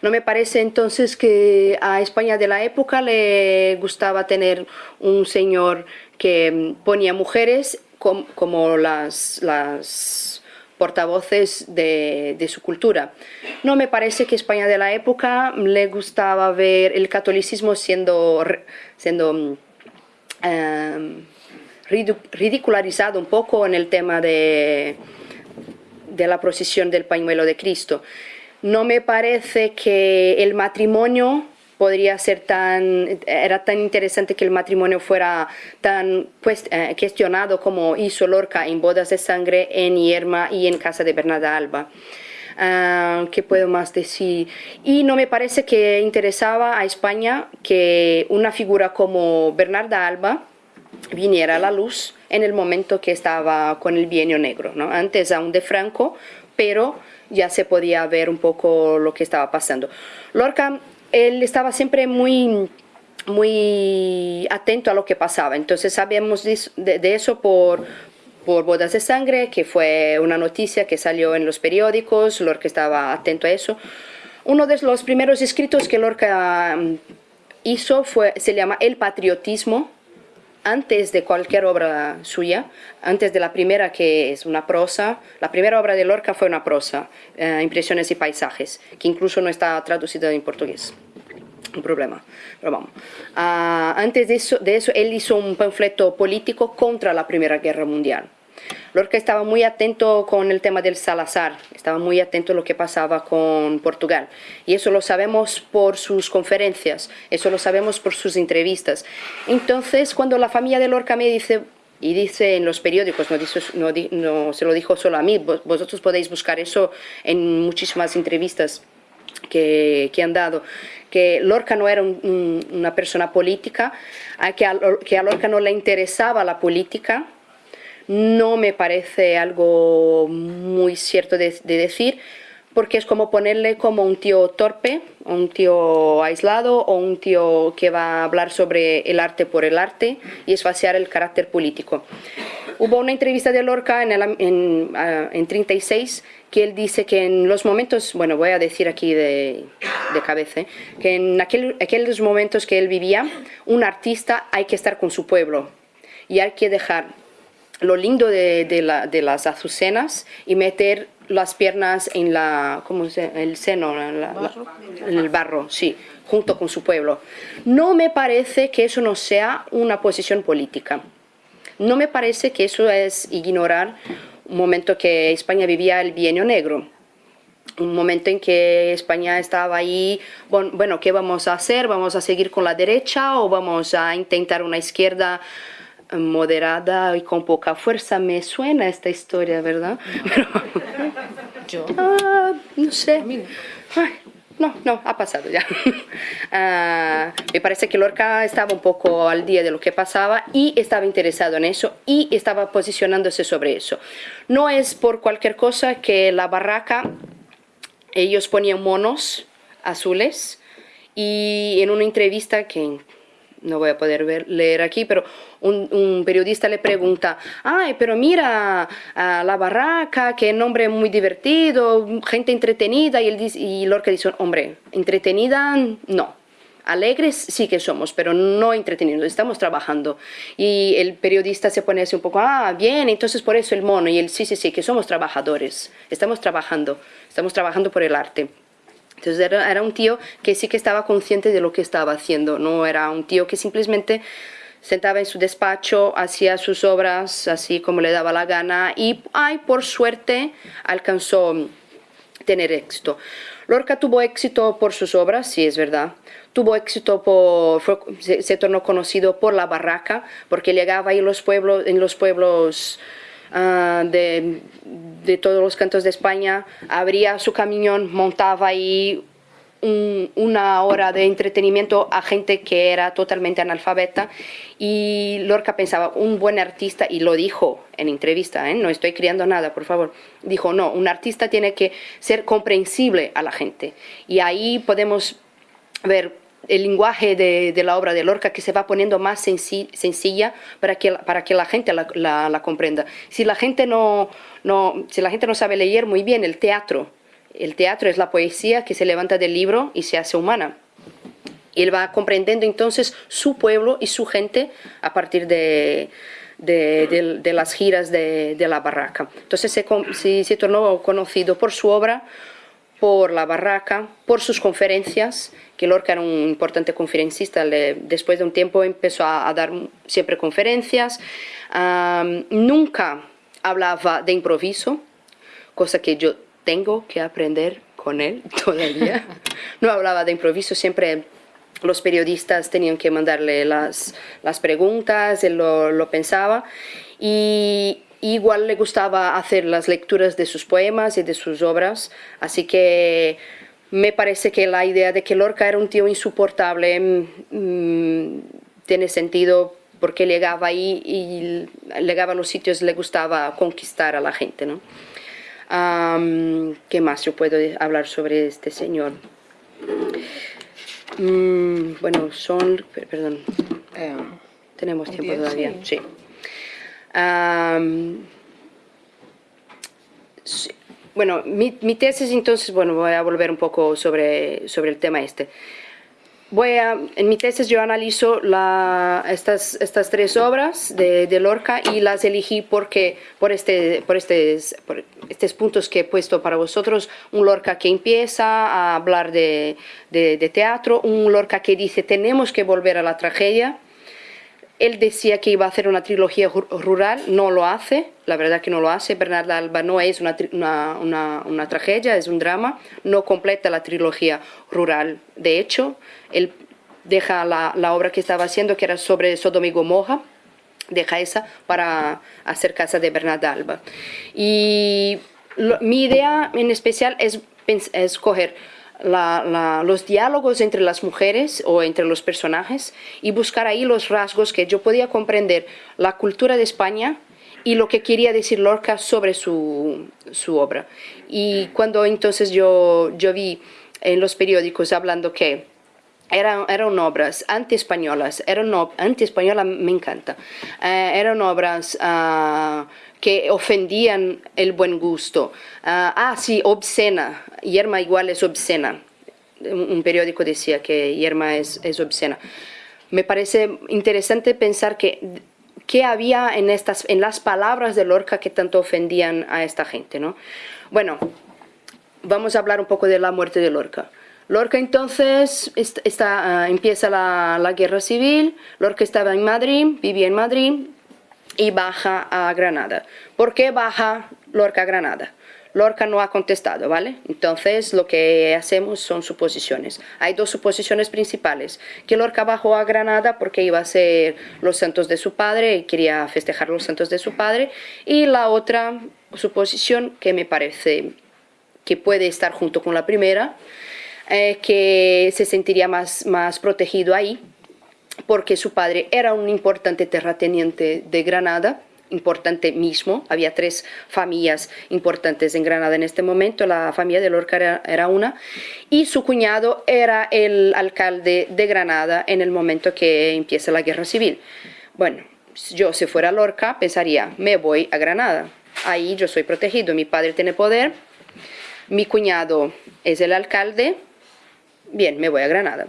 Speaker 3: No me parece entonces que a España de la época le gustaba tener un señor que ponía mujeres como, las, las portavoces de, de, su cultura. No me parece que España de la época le gustaba ver el catolicismo siendo, siendo em, ridicularizado un poco en el tema de, de la procesión del pañuelo de Cristo. No me parece que el matrimonio podría ser tan, era tan interesante que el matrimonio fuera tan pues, eh, cuestionado como hizo Lorca en Bodas de Sangre, en Yerma y en Casa de Bernarda Alba. Uh, ¿Qué puedo más decir? Y no me parece que interesaba a España que una figura como Bernarda Alba, viniera a la luz en el momento que estaba con el bienio negro, ¿no? antes aún de Franco, pero ya se podía ver un poco lo que estaba pasando. Lorca, él estaba siempre muy, muy atento a lo que pasaba, entonces sabemos de, eso por, por Bodas de Sangre, que fue una noticia que salió en los periódicos, Lorca estaba atento a eso. Uno de los primeros escritos que Lorca mm, hizo fue, se llama El patriotismo, antes de cualquier obra suya, antes de la primera que es una prosa, la primera obra de Lorca fue una prosa, eh, Impresiones y Paisajes, que incluso no está traducida en portugués. Un problema, pero vamos. Ah, antes de eso, de eso, él hizo un panfleto político contra la Primera Guerra Mundial. Lorca estaba muy atento con el tema del Salazar, estaba muy atento a lo que pasaba con Portugal. Y eso lo sabemos por sus conferencias, eso lo sabemos por sus entrevistas. Entonces, cuando la familia de Lorca me dice, y dice en los periódicos, no, se lo dijo solo a mí, vosotros podéis buscar eso en muchísimas entrevistas que, que han dado, que Lorca no era una persona política, que a Lorca no le interesaba la política, no me parece algo muy cierto de, decir, porque es como ponerle como un tío torpe, un tío aislado o un tío que va a hablar sobre el arte por el arte y esfaciar el carácter político. Hubo una entrevista de Lorca en, el, en, ah, en 36 que él dice que en los momentos, bueno, voy a decir aquí de, de cabeza, ¿eh? que en aquel, aquellos momentos que él vivía, un artista hay que estar con su pueblo y hay que dejar lo lindo de, de, la, de las azucenas y meter las piernas en la, ¿cómo se el seno, en, la, la, en el barro, sí, junto con su pueblo. No me parece que eso no sea una posición política. No me parece que eso es ignorar un momento que España vivía el bienio negro, un momento en que España estaba ahí, bueno, ¿qué vamos a hacer? ¿Vamos a seguir con la derecha o vamos a intentar una izquierda moderada y con poca fuerza? Me suena esta historia, ¿verdad? Pero,
Speaker 2: Yo.
Speaker 3: ah, no sé. Ay, no, no, ha pasado ya. [LAUGHS] Ah, me parece que Lorca estaba un poco al día de lo que pasaba y estaba interesado en eso y estaba posicionándose sobre eso. No es por cualquier cosa que la barraca, ellos ponían monos azules y en una entrevista que no voy a poder leer aquí, pero un, un, periodista le pregunta, ay, pero mira a la barraca, qué nombre muy divertido, gente entretenida, y, él dice, y Lorca dice, hombre, entretenida no, alegres sí que somos, pero no entretenidos, estamos trabajando. Y el periodista se pone así un poco, ah, bien, entonces por eso el mono, y él, sí, sí, sí, que somos trabajadores, estamos trabajando, estamos trabajando por el arte. Entonces era, un tío que sí que estaba consciente de lo que estaba haciendo, no era un tío que simplemente sentaba en su despacho, hacía sus obras así como le daba la gana y, ay, por suerte alcanzó tener éxito. Lorca tuvo éxito por sus obras, sí es verdad. Tuvo éxito por, se, tornó conocido por la barraca, porque llegaba ahí los pueblos, en los pueblos uh, de, de, todos los cantos de España, abría su camión, montaba ahí un, una hora de entretenimiento a gente que era totalmente analfabeta. Y Lorca pensaba, un buen artista, y lo dijo en entrevista, ¿eh? no estoy criando nada, por favor, dijo, no, un artista tiene que ser comprensible a la gente y ahí podemos ver el lenguaje de, de, la obra de Lorca que se va poniendo más senci sencilla para que, para que la gente la, la, comprenda. Si la, gente no, no, si la gente no sabe leer muy bien el teatro, el teatro es la poesía que se levanta del libro y se hace humana. Él va comprendiendo entonces su pueblo y su gente a partir de, de las giras de, la barraca. Entonces se, se, se tornó conocido por su obra, por la barraca, por sus conferencias, que Lorca era un importante conferencista, le, después de un tiempo empezó a, a dar siempre conferencias, um, nunca hablaba de improviso, cosa que yo tengo que aprender con él [LAUGHS] todavía, no hablaba de improviso, siempre los periodistas tenían que mandarle las, las preguntas, él lo, lo pensaba, y, igual le gustaba hacer las lecturas de sus poemas y de sus obras, así que me parece que la idea de que Lorca era un tío insoportable mmm, tiene sentido porque llegaba ahí y llegaba a los sitios le gustaba conquistar a la gente. ¿no? Um, ¿Qué más yo puedo hablar sobre este señor? Mm, bueno, son... Perdón. Eh, Tenemos tiempo todavía. Sí. sí. Um. Bueno, mi, mi, tesis entonces, bueno, voy a volver un poco sobre, sobre el tema este. Voy a, en mi tesis yo analizo la, estas, estas tres obras de, de, Lorca y las elegí porque, por, este, por, este, por estos puntos que he puesto para vosotros. Un Lorca que empieza a hablar de, de, de teatro, un Lorca que dice tenemos que volver a la tragedia, él decía que iba a hacer una trilogía rural, no lo hace, la verdad que no lo hace. Bernarda Alba no es una, una, una, tragedia, es un drama, no completa la trilogía rural. De hecho, él deja la, la obra que estaba haciendo, que era sobre Sodoma y Gomorra, deja esa para hacer Casa de Bernarda Alba. Y mi idea en especial es, es coger los diálogos entre las mujeres o entre los personajes y buscar ahí los rasgos que yo podía comprender la cultura de España y lo que quería decir Lorca sobre su, su obra. Y cuando entonces yo, yo vi en los periódicos hablando que eran, eran obras anti-españolas, eran anti-española me encanta, eh, eran obras ah, que ofendían el buen gusto. ah, ah sí, obscena, Yerma igual es obscena. Un periódico decía que Yerma es, es obscena. Me parece interesante pensar que qué había en, estas, en las palabras de Lorca que tanto ofendían a esta gente. ¿no? Bueno, vamos a hablar un poco de la muerte de Lorca. Lorca entonces está, uh, empieza la, la, guerra civil, Lorca estaba en Madrid, vivía en Madrid y baja a Granada. ¿Por qué baja Lorca a Granada? Lorca no ha contestado, ¿vale? Entonces lo que hacemos son suposiciones. Hay dos suposiciones principales. Que Lorca bajó a Granada porque iba a ser los santos de su padre y quería festejar los santos de su padre. Y la otra suposición que me parece que puede estar junto con la primera, eh, que se sentiría más, más protegido ahí porque su padre era un importante terrateniente de Granada importante mismo. Había tres familias importantes en Granada en este momento. La familia de Lorca era, era, una. Y su cuñado era el alcalde de Granada en el momento que empieza la guerra civil. Bueno, yo si fuera Lorca pensaría, me voy a Granada. Ahí yo soy protegido. Mi padre tiene poder. Mi cuñado es el alcalde. Bien, me voy a Granada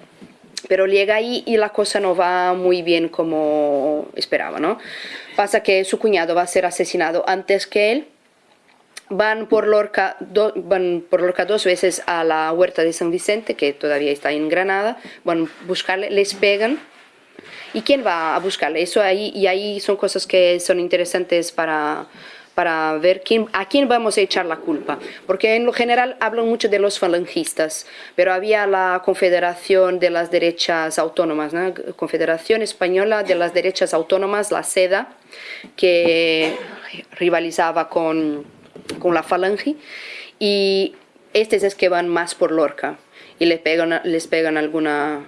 Speaker 3: pero llega ahí y la cosa no va muy bien como esperaba, ¿no? Pasa que su cuñado va a ser asesinado antes que él, van por Lorca, do, van por Lorca dos veces a la huerta de San Vicente, que todavía está en Granada, van a buscarle, les pegan, ¿y quién va a buscarle? Eso ahí, y ahí son cosas que son interesantes para para ver quién, a quién vamos a echar la culpa. Porque en lo general hablan mucho de los falangistas, pero había la Confederación de las Derechas Autónomas, ¿no? Confederación Española de las Derechas Autónomas, la SEDA, que rivalizaba con, con la falange, y estos es que van más por Lorca y les pegan, les pegan alguna...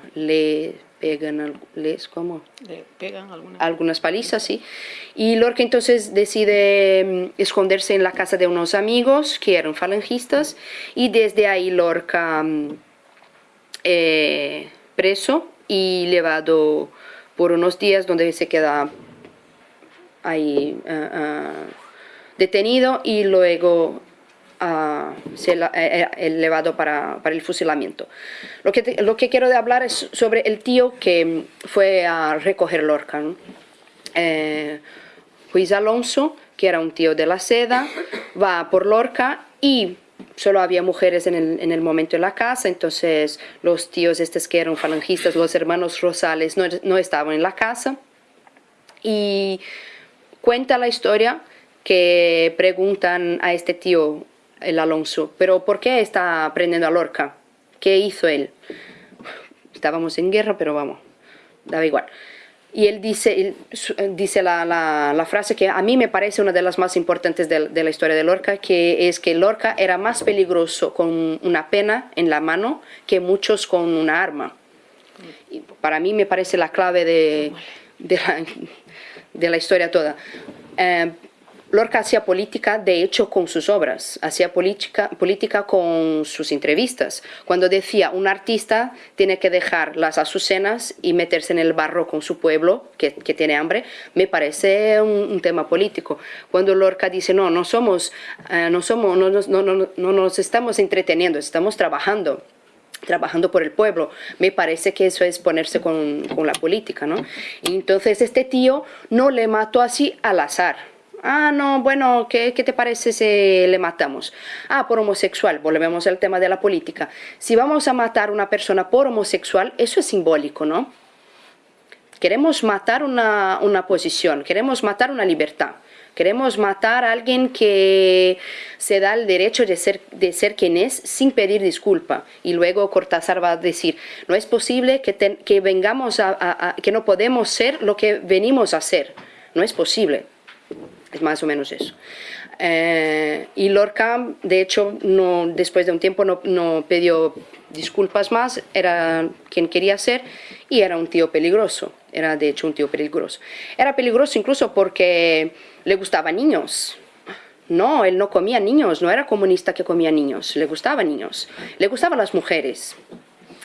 Speaker 3: pegan, les,
Speaker 2: alguna...
Speaker 3: algunas palizas, sí. Y Lorca entonces decide mm, esconderse en la casa de unos amigos que eran falangistas y desde ahí Lorca mm, eh, preso y llevado por unos días donde se queda ahí uh, uh, detenido y luego se eh, elevado para, para, el fusilamiento. Lo que, lo que quiero hablar es sobre el tío que fue a recoger Lorca. ¿no? Eh, Luis Alonso, que era un tío de la seda, va por Lorca y solo había mujeres en el, en el, momento en la casa, entonces los tíos estos que eran falangistas, los hermanos Rosales, no, no estaban en la casa. Y cuenta la historia que preguntan a este tío, el Alonso, pero ¿por qué está aprendiendo a Lorca? ¿Qué hizo él? Estábamos en guerra, pero vamos, daba igual y él dice, él, dice la, frase que a mí me parece una de las más importantes de, la historia de Lorca, que es que Lorca era más peligroso con una pena en la mano que muchos con una arma. Y para mí me parece la clave de, de, la, de la historia toda. Eh, Lorca hacía política, de hecho, con sus obras, hacía política, política con sus entrevistas. Cuando decía, un artista tiene que dejar las azucenas y meterse en el barro con su pueblo, que, tiene hambre, me parece un, tema político. Cuando Lorca dice, no, no somos, eh, no, somos no, no, no, no nos estamos entreteniendo, estamos trabajando trabajando por el pueblo. Me parece que eso es ponerse con, con la política, ¿no? Entonces este tío no le mató así al azar, Ah, no, bueno, ¿qué, ¿qué, te parece si le matamos? Ah, por homosexual, volvemos al tema de la política. Si vamos a matar a una persona por homosexual, eso es simbólico, ¿no? Queremos matar una, una posición, queremos matar una libertad. Queremos matar a alguien que se da el derecho de ser, de ser quien es sin pedir disculpa. Y luego Cortázar va a decir, no es posible que, que vengamos a, que no podemos ser lo que venimos a ser. No es posible. Es más o menos eso. Eh, y Lorca, de hecho, no, después de un tiempo no, no, pidió disculpas más, era quien quería ser y era un tío peligroso. era de hecho un tío peligroso. Era peligroso incluso porque le gustaban niños. No, él no comía niños, no era comunista que comía niños, le gustaban niños, le gustaban las mujeres.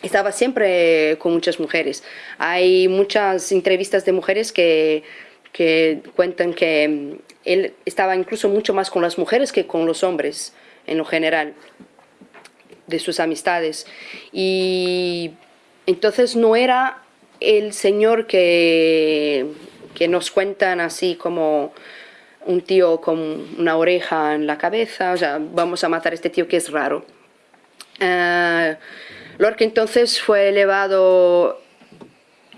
Speaker 3: Estaba siempre con muchas mujeres. Hay muchas entrevistas de mujeres que, que cuentan que mm, él estaba incluso mucho más con las mujeres que con los hombres en lo general de sus amistades. Y entonces no era el señor que, que nos cuentan así como un tío con una oreja en la cabeza, o sea, vamos a matar a este tío que es raro. Uh, entonces fue elevado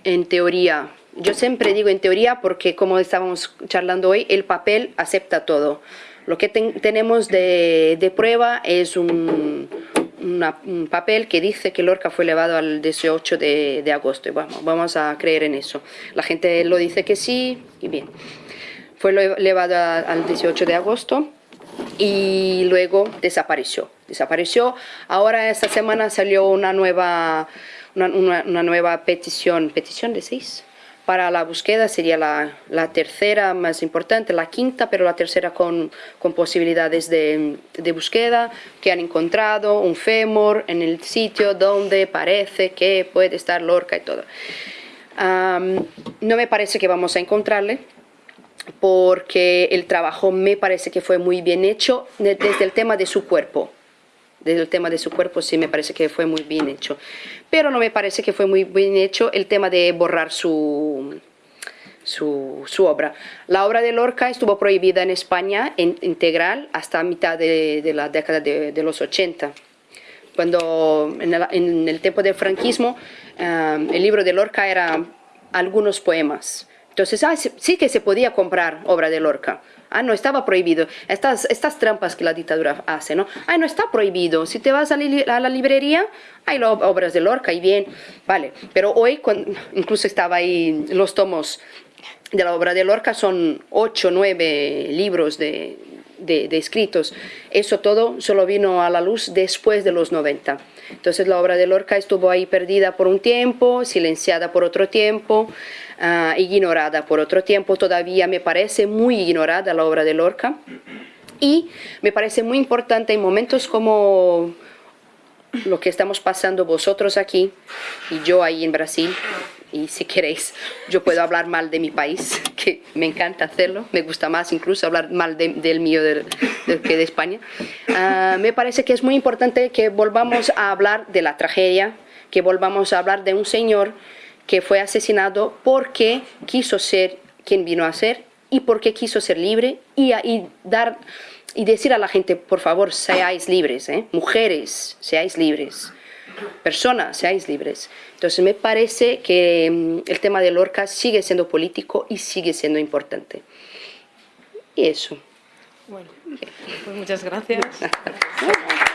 Speaker 3: en teoría. Yo siempre digo en teoría porque como estábamos charlando hoy, el papel acepta todo. Lo que ten, tenemos de, de, prueba es un, una, un, papel que dice que Lorca fue elevado al 18 de, de agosto. Y vamos, vamos a creer en eso. La gente lo dice que sí y bien fue elevado al 18 de agosto y luego desapareció. Desapareció. Ahora esta semana salió una nueva, una, una, una nueva petición, petición de seis, para la búsqueda sería la, tercera más importante, la quinta, pero la tercera con, posibilidades de, búsqueda, que han encontrado un fémur en el sitio donde parece que puede estar Lorca y todo. No me parece que vamos a encontrarle, porque el trabajo me parece que fue muy bien hecho desde el tema de su cuerpo. Desde el tema de su cuerpo sí me parece que fue muy bien hecho. Pero no me parece que fue muy bien hecho el tema de borrar su, su, su obra. La obra de Lorca estuvo prohibida en España en, integral hasta mitad de, de la década de, de, los 80. Cuando en el, en el tiempo del franquismo, um, el libro de Lorca era algunos poemas entonces, ah, sí que se podía comprar obra de Lorca. Ah, no, estaba prohibido. Estas, estas trampas que la dictadura hace, ¿no? Ah, no está prohibido. Si te vas a, li a la librería, hay obras de Lorca y bien, vale. Pero hoy, cuando, incluso estaba ahí los tomos de la obra de Lorca, son ocho, nueve libros de, de, de, escritos. Eso todo solo vino a la luz después de los 90. Entonces la obra de Lorca estuvo ahí perdida por un tiempo, silenciada por otro tiempo uh, ignorada. Por otro tiempo, todavía me parece muy ignorada la obra de Lorca. Y me parece muy importante en momentos como lo que estamos pasando vosotros aquí y yo ahí en Brasil. Y si queréis yo puedo hablar mal de mi país [LAUGHS] que me encanta hacerlo. Me gusta más incluso hablar mal de, del mío del, del, que de España. Uh, me parece que es muy importante que volvamos a hablar de la tragedia que volvamos a hablar de un señor que fue asesinado porque quiso ser quien vino a ser y porque quiso ser libre y, y dar y decir a la gente, por favor, seáis libres, ¿eh? mujeres, seáis libres, personas, seáis libres. Entonces me parece que um, el tema de Lorca sigue siendo político y sigue siendo importante. Y eso.
Speaker 2: Bueno, pues muchas gracias. [LAUGHS]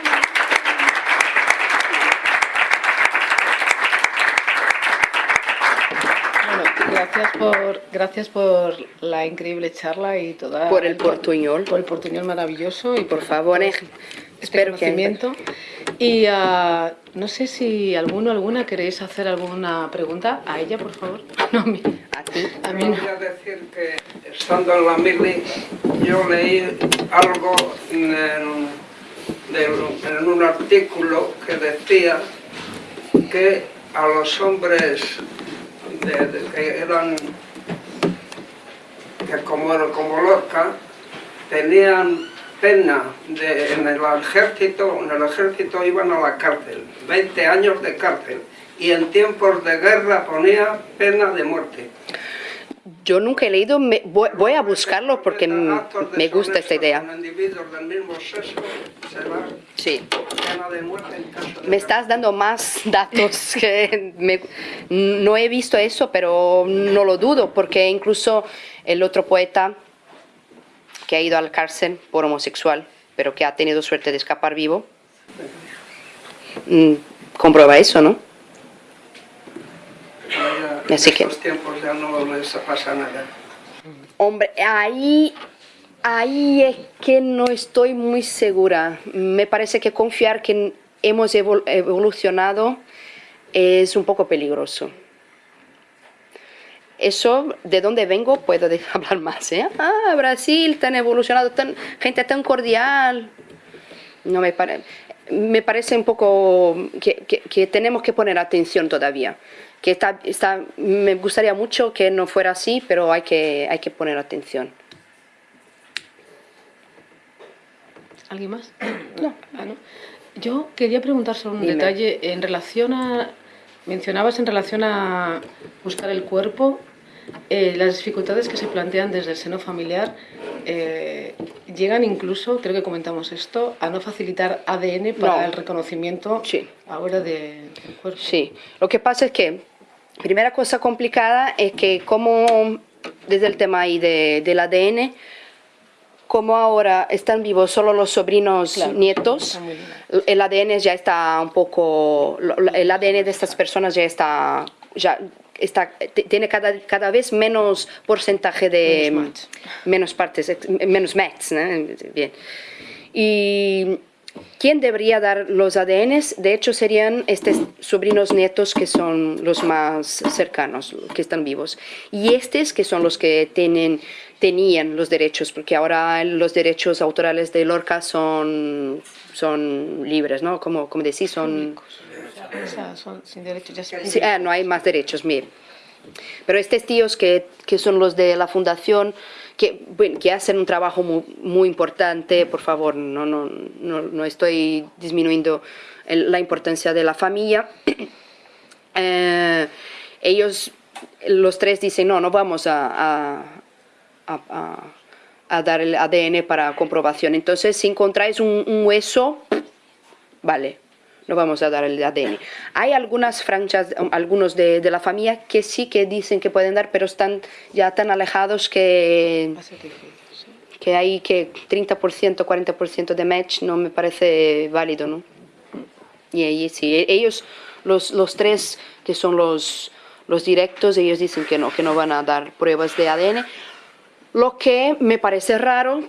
Speaker 2: Gracias por, gracias por la increíble charla y toda...
Speaker 3: Por el portuñol.
Speaker 2: Por el portuñol maravilloso y
Speaker 3: por, por favor, eh,
Speaker 2: este conocimiento. Que... Y uh, no sé si alguno alguna queréis hacer alguna pregunta a ella, por favor. [LAUGHS]
Speaker 3: No, a mí. A ti.
Speaker 4: A mí no. Voy a decir que estando en la mili yo leí algo en, en un artículo que decía que a los hombres de, que eran que como, como Lorca tenían pena en el ejército, en el ejército iban a la cárcel, 20 años de cárcel, y en tiempos de guerra ponía pena de muerte.
Speaker 3: Yo nunca he leído, me, voy, voy, a buscarlo porque me gusta esta idea. Sí. Me estás dando más datos [LAUGHS] que me, no he visto eso, pero no lo dudo, porque incluso el otro poeta que ha ido al cárcel por homosexual, pero que ha tenido suerte de escapar vivo, mm, comprueba eso, ¿no?
Speaker 4: Así que... tiempos ya no les pasa nada.
Speaker 3: Hombre, ahí, ahí es que no estoy muy segura. Me parece que confiar que hemos evolucionado es un poco peligroso. eso, de dónde vengo, puedo [LAUGHS] hablar más. ¿eh? Ah, Brasil, tan evolucionado, tan, gente tan cordial. No me, pare- me parece un poco que, que- que tenemos que poner atención todavía. Que está, está, me gustaría mucho que no fuera así, pero hay que, hay que poner atención.
Speaker 2: ¿Alguien más? No. Ah, no. Yo quería preguntar sobre un
Speaker 3: Dime.
Speaker 2: detalle en relación a... Mencionabas en relación a buscar el cuerpo, eh, las dificultades que se plantean desde el seno familiar eh, llegan incluso, creo que comentamos esto, a no facilitar ADN para
Speaker 3: No.
Speaker 2: el reconocimiento
Speaker 3: Sí.
Speaker 2: ahora de- del cuerpo.
Speaker 3: Sí, lo que pasa es que, primera cosa complicada es que como desde el tema ahí de, del ADN, como ahora están vivos solo los sobrinos
Speaker 2: Claro,
Speaker 3: nietos, el ADN ya está un poco, el ADN de estas personas ya está, ya está, tiene cada, cada vez menos porcentaje de
Speaker 2: Menos match.
Speaker 3: menos partes, menos match, ¿no? bien. Y quién debería dar los ADNs, de hecho serían estos sobrinos nietos que son los más cercanos, que están vivos. Y estos que son los que tienen, tenían los derechos, porque ahora los derechos autorales de Lorca son, son libres, ¿no? Como, como decís, son... Ah, no hay más derechos, mire. Pero estos tíos que, que son los de la fundación, que, que hacen un trabajo muy, muy importante, por favor, no, no, no, no estoy disminuyendo la importancia de la familia. [CLEARS THROAT] Eh, ellos, los tres dicen, no, no vamos a, a- dar el ADN para comprobación. Entonces, si encontráis un hueso, vale, no vamos a dar el ADN. Hay algunas franjas, um, algunos de, de la familia que sí que dicen que pueden dar, pero están ya tan alejados que, que hay que 30%, 40% de match no me parece válido, ¿no? Y ahí sí, e- ellos, los, los tres que son los, los directos, ellos dicen que no, que no van a dar pruebas de ADN. Lo que me parece raro,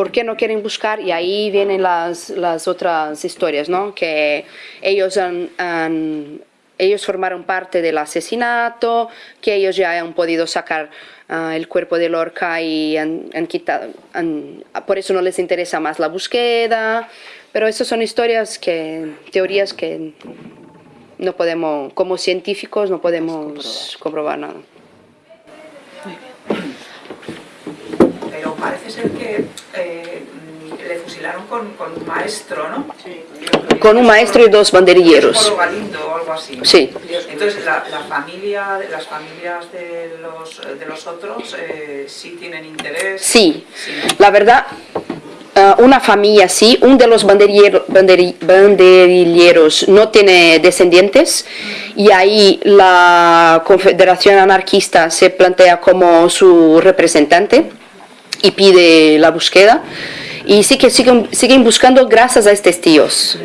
Speaker 3: ¿por qué no quieren buscar? Y ahí vienen las, las otras historias, ¿no? Que ellos han, han- ellos formaron parte del asesinato, que ellos ya han podido sacar ah, el cuerpo de Lorca y han, han quitado, han- por eso no les interesa más la búsqueda, pero esas son historias que, teorías que no podemos, como científicos no podemos comprobar nada.
Speaker 5: Parece ser que eh, le fusilaron con, con un maestro, ¿no?
Speaker 3: Con un maestro y dos banderilleros.
Speaker 5: O algo así.
Speaker 3: Sí.
Speaker 5: Entonces, la, la familia, las familias de los, de los otros eh, sí tienen interés.
Speaker 3: Sí,
Speaker 5: Sí.
Speaker 3: la verdad, ah, una familia sí, un de los banderiero- banderi- banderilleros no tiene descendientes y ahí la Confederación Anarquista se plantea como su representante y pide la búsqueda. Y sí que siguen, siguen buscando gracias a estos tíos,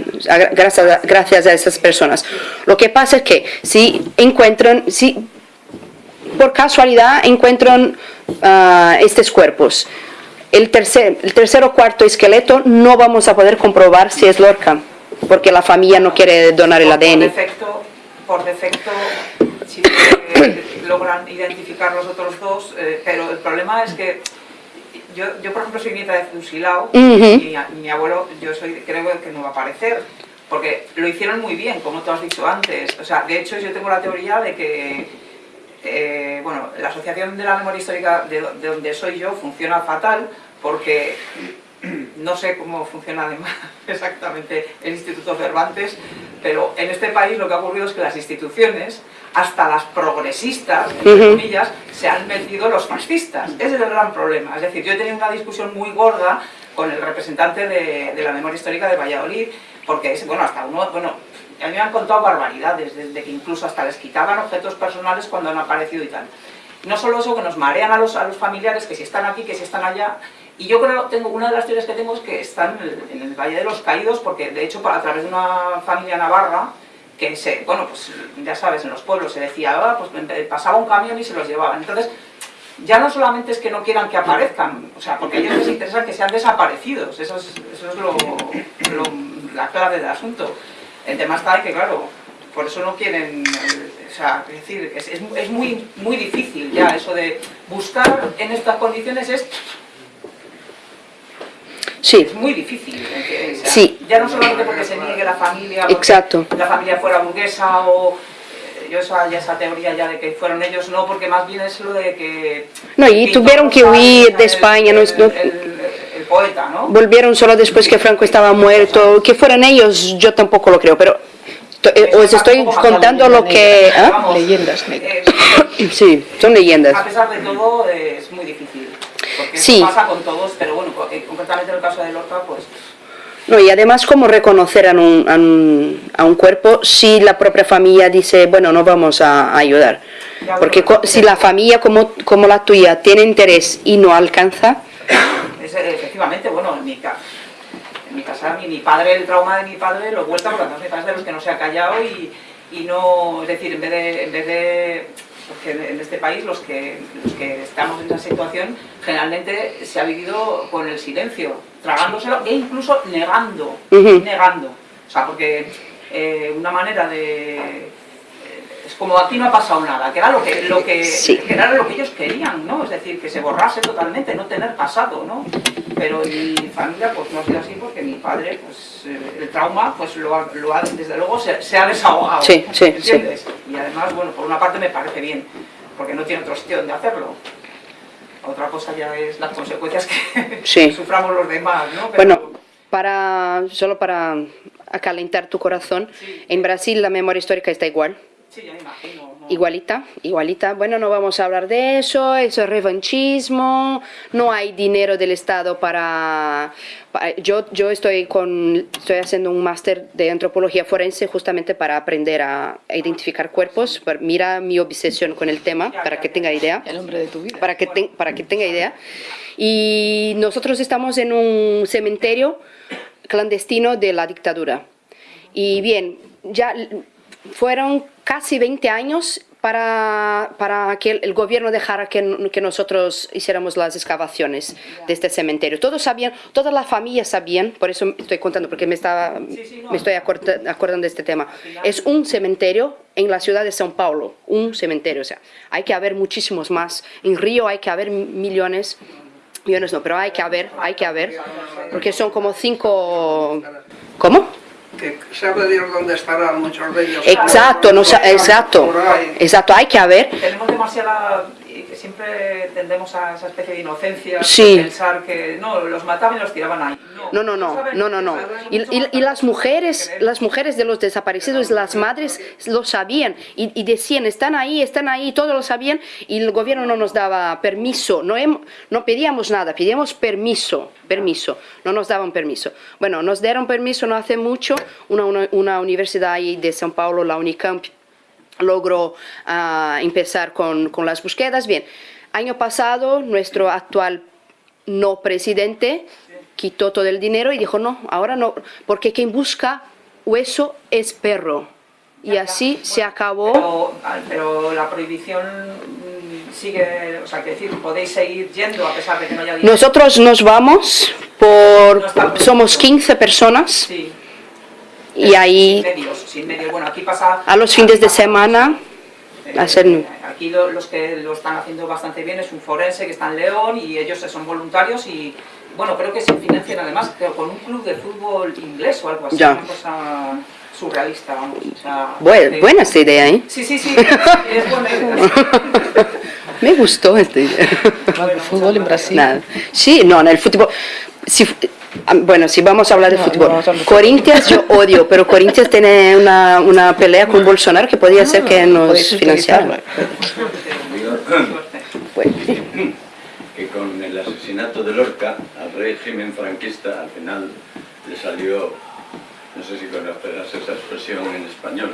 Speaker 3: gracias a, gracias a esas personas. Lo que pasa es que si encuentran, si por casualidad encuentran ah, estos cuerpos. El tercer, el tercer o cuarto esqueleto no vamos a poder comprobar si es Lorca, porque la familia no quiere donar el
Speaker 5: Por- Por
Speaker 3: ADN.
Speaker 5: defecto, por defecto que [COUGHS] logran identificar los otros dos, eh, pero el problema es que yo, yo por ejemplo, soy nieta de fusilado y mi abuelo, yo soy, creo que no va a aparecer, porque lo hicieron muy bien, como tú has dicho antes. O sea, de hecho, yo tengo la teoría de que eh, bueno, la Asociación de la Memoria Histórica de, de donde soy yo funciona fatal porque [CLEARS THROAT] no sé cómo funciona además [LAUGHS] exactamente el Instituto Cervantes, pero en este país lo que ha ocurrido es que las instituciones, hasta las progresistas, entre comillas, se han metido los fascistas. Ese es el gran problema. Es decir, yo he tenido una discusión muy gorda con el representante de, de la memoria histórica de Valladolid, porque es, bueno, hasta uno, bueno, a mí me han contado barbaridades, desde que incluso hasta les quitaban objetos personales cuando han aparecido y tal. No solo eso, que nos marean a los, a los familiares, que si están aquí, que si están allá. Y yo creo, tengo una de las teorías que tengo es que están en el, Valle de los Caídos, porque de hecho a través de una familia navarra, que se, bueno, pues ya sabes, en los pueblos se decía, ah, pues pasaba un camión y se los llevaban. Entonces, ya no solamente es que no quieran que aparezcan, o sea, porque a ellos les interesa que sean desaparecidos, eso es, eso es lo, la clave del asunto. El tema está en que, claro, por eso no quieren, eh, sea, es decir, es, es muy, muy difícil ya eso de buscar en estas condiciones es
Speaker 3: Sí,
Speaker 5: es muy difícil. eh, o sea,
Speaker 3: Sí.
Speaker 5: Ya no solamente porque se niegue la familia,
Speaker 3: Exacto.
Speaker 5: la familia fuera burguesa o eh, yo esa, ya esa teoría ya de que fueron ellos, no, porque más bien es lo de que...
Speaker 3: No, y tuvieron que huir de España,
Speaker 5: El,
Speaker 3: no-
Speaker 5: el- el poeta, ¿no?
Speaker 3: volvieron solo después que Franco estaba muerto. Que fueran ellos, yo tampoco lo creo, pero eh, os estoy contando lo que...
Speaker 5: Vamos,
Speaker 2: Leyendas negras.
Speaker 5: eh,
Speaker 3: Sí, son leyendas.
Speaker 5: a pesar de todo eh, es muy difícil. Porque
Speaker 3: Sí.
Speaker 5: eso pasa con todos, pero bueno, eh, concretamente en el caso de Lorca, pues...
Speaker 3: No, y además, ¿cómo reconocer a un, a, un, a un cuerpo si la propia familia dice, bueno, no vamos a, a ayudar? Porque co- si la familia como, como la tuya tiene interés y no alcanza,
Speaker 5: Es, eh, efectivamente, bueno, en mi, ca- en mi casa, mi, mi padre, el trauma de mi padre lo vuelta porque además mi padre es de los que no se ha callado y, y no, es decir, en vez de, en vez de porque en este país los que, los que estamos en esa situación generalmente se ha vivido con el silencio, tragándoselo e incluso negando,
Speaker 3: Ujú.
Speaker 5: negando. O sea, porque eh, una manera de... Es como aquí no ha pasado nada, que era lo que, lo que,
Speaker 3: Sí.
Speaker 5: que era lo que ellos querían, ¿no? Es decir, que se borrase totalmente, no tener pasado, ¿no? Pero en mi familia pues no ha sido así porque mi padre, pues eh, el trauma, pues lo ha, lo ha- desde luego se, se ha desahogado,
Speaker 3: Sí, sí,
Speaker 5: ¿entiendes? Y además, bueno, por una parte me parece bien, porque no tiene otro sitio donde hacerlo. Otra cosa ya es las consecuencias que [LAUGHS] suframos los demás, ¿no? Pero-
Speaker 3: bueno, para, solo para acalentar tu corazón, en Brasil la memoria histórica está igual.
Speaker 5: Sí, ya me imagino. ¿no?
Speaker 3: Igualita, igualita. Bueno, no vamos a hablar de eso, eso es revanchismo, no hay dinero del Estado para... para- yo, yo estoy, con, estoy haciendo un máster de antropología forense justamente para aprender a, identificar cuerpos. Pero Mira mi obsesión con el tema, para que tenga idea
Speaker 2: El hombre de tu vida.
Speaker 3: para que, ten- para que tenga idea. Y nosotros estamos en un cementerio clandestino de la dictadura. Y bien, ya fueron casi 20 años para, para que el, gobierno dejara que, que nosotros hiciéramos las excavaciones de este cementerio. Todos sabían, todas las familias sabían, por eso estoy contando, porque me, estaba, me estoy acorda- acordando de este tema. Es un cementerio en la ciudad de São Paulo, un cementerio, o sea, hay que haber muchísimos más. En Río hay que haber millones, millones no, pero hay que haber, hay que haber, porque son como cinco... ¿Cómo?
Speaker 4: Que sabe Dios dónde estarán muchos de ellos.
Speaker 3: Exacto, no, exacto,
Speaker 4: ahí.
Speaker 3: exacto, hay que haber.
Speaker 5: Tenemos demasiada... Siempre tendemos a esa especie de inocencia,
Speaker 3: Sí.
Speaker 5: pensar que no, los mataban y los tiraban ahí.
Speaker 3: No, no, no, no, no, no. Y, y- y las mujeres, las mujeres de los desaparecidos, las madres lo sabían y, y decían, están ahí, están ahí, todos lo sabían y el gobierno no nos daba permiso, no, hem- no pedíamos nada, pedíamos permiso, permiso, no nos daban permiso. Bueno, nos dieron permiso no hace mucho, una, una, una universidad ahí de São Paulo, la Unicamp, logró ah, empezar con, con las búsquedas. Bien, año pasado nuestro actual no presidente quitó todo el dinero y dijo, no, ahora no, porque quien busca hueso es perro. Y así se acabó.
Speaker 5: Pero, ah, pero la prohibición sigue, o sea, que decir, podéis seguir yendo a pesar de que no haya dinero.
Speaker 3: Nosotros nos vamos por, somos 15 personas
Speaker 5: Sí.
Speaker 3: Y ahí
Speaker 5: Sin medios, sin medios. Bueno, aquí pasa...
Speaker 3: a los fines de semana
Speaker 5: Eh,
Speaker 3: hacer-
Speaker 5: Aquí lo- los que lo están haciendo bastante bien es un forense que está en León y ellos son voluntarios y bueno, creo que se financian además creo, con un club de fútbol inglés o algo así,
Speaker 3: Ya.
Speaker 5: una cosa surrealista, vamos. o sea,
Speaker 3: Bue-
Speaker 5: eh,
Speaker 3: buena esta idea, ¿eh?
Speaker 5: Sí, sí, sí, [LAUGHS] es buena idea. [LAUGHS]
Speaker 3: Me gustó esta idea.
Speaker 2: El fútbol en Brasil.
Speaker 3: Nada. Sí, no, en el fútbol. Si, bueno, si vamos a hablar de
Speaker 2: No,
Speaker 3: fútbol.
Speaker 2: no vamos a hablar de
Speaker 3: Corinthians yo [LAUGHS] odio, pero Corinthians tiene una, una pelea con Bolsonaro que podría ser que nos financiara.
Speaker 6: que con el asesinato de Lorca al régimen franquista al final le salió, no sé si conocerás esa expresión en español,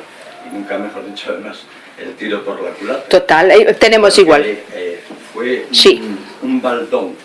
Speaker 6: y nunca mejor dicho además, el tiro por la culata.
Speaker 3: total, eh, tenemos
Speaker 6: Porque,
Speaker 3: igual.
Speaker 6: eh, fue
Speaker 3: Sí.
Speaker 6: un, un baldón,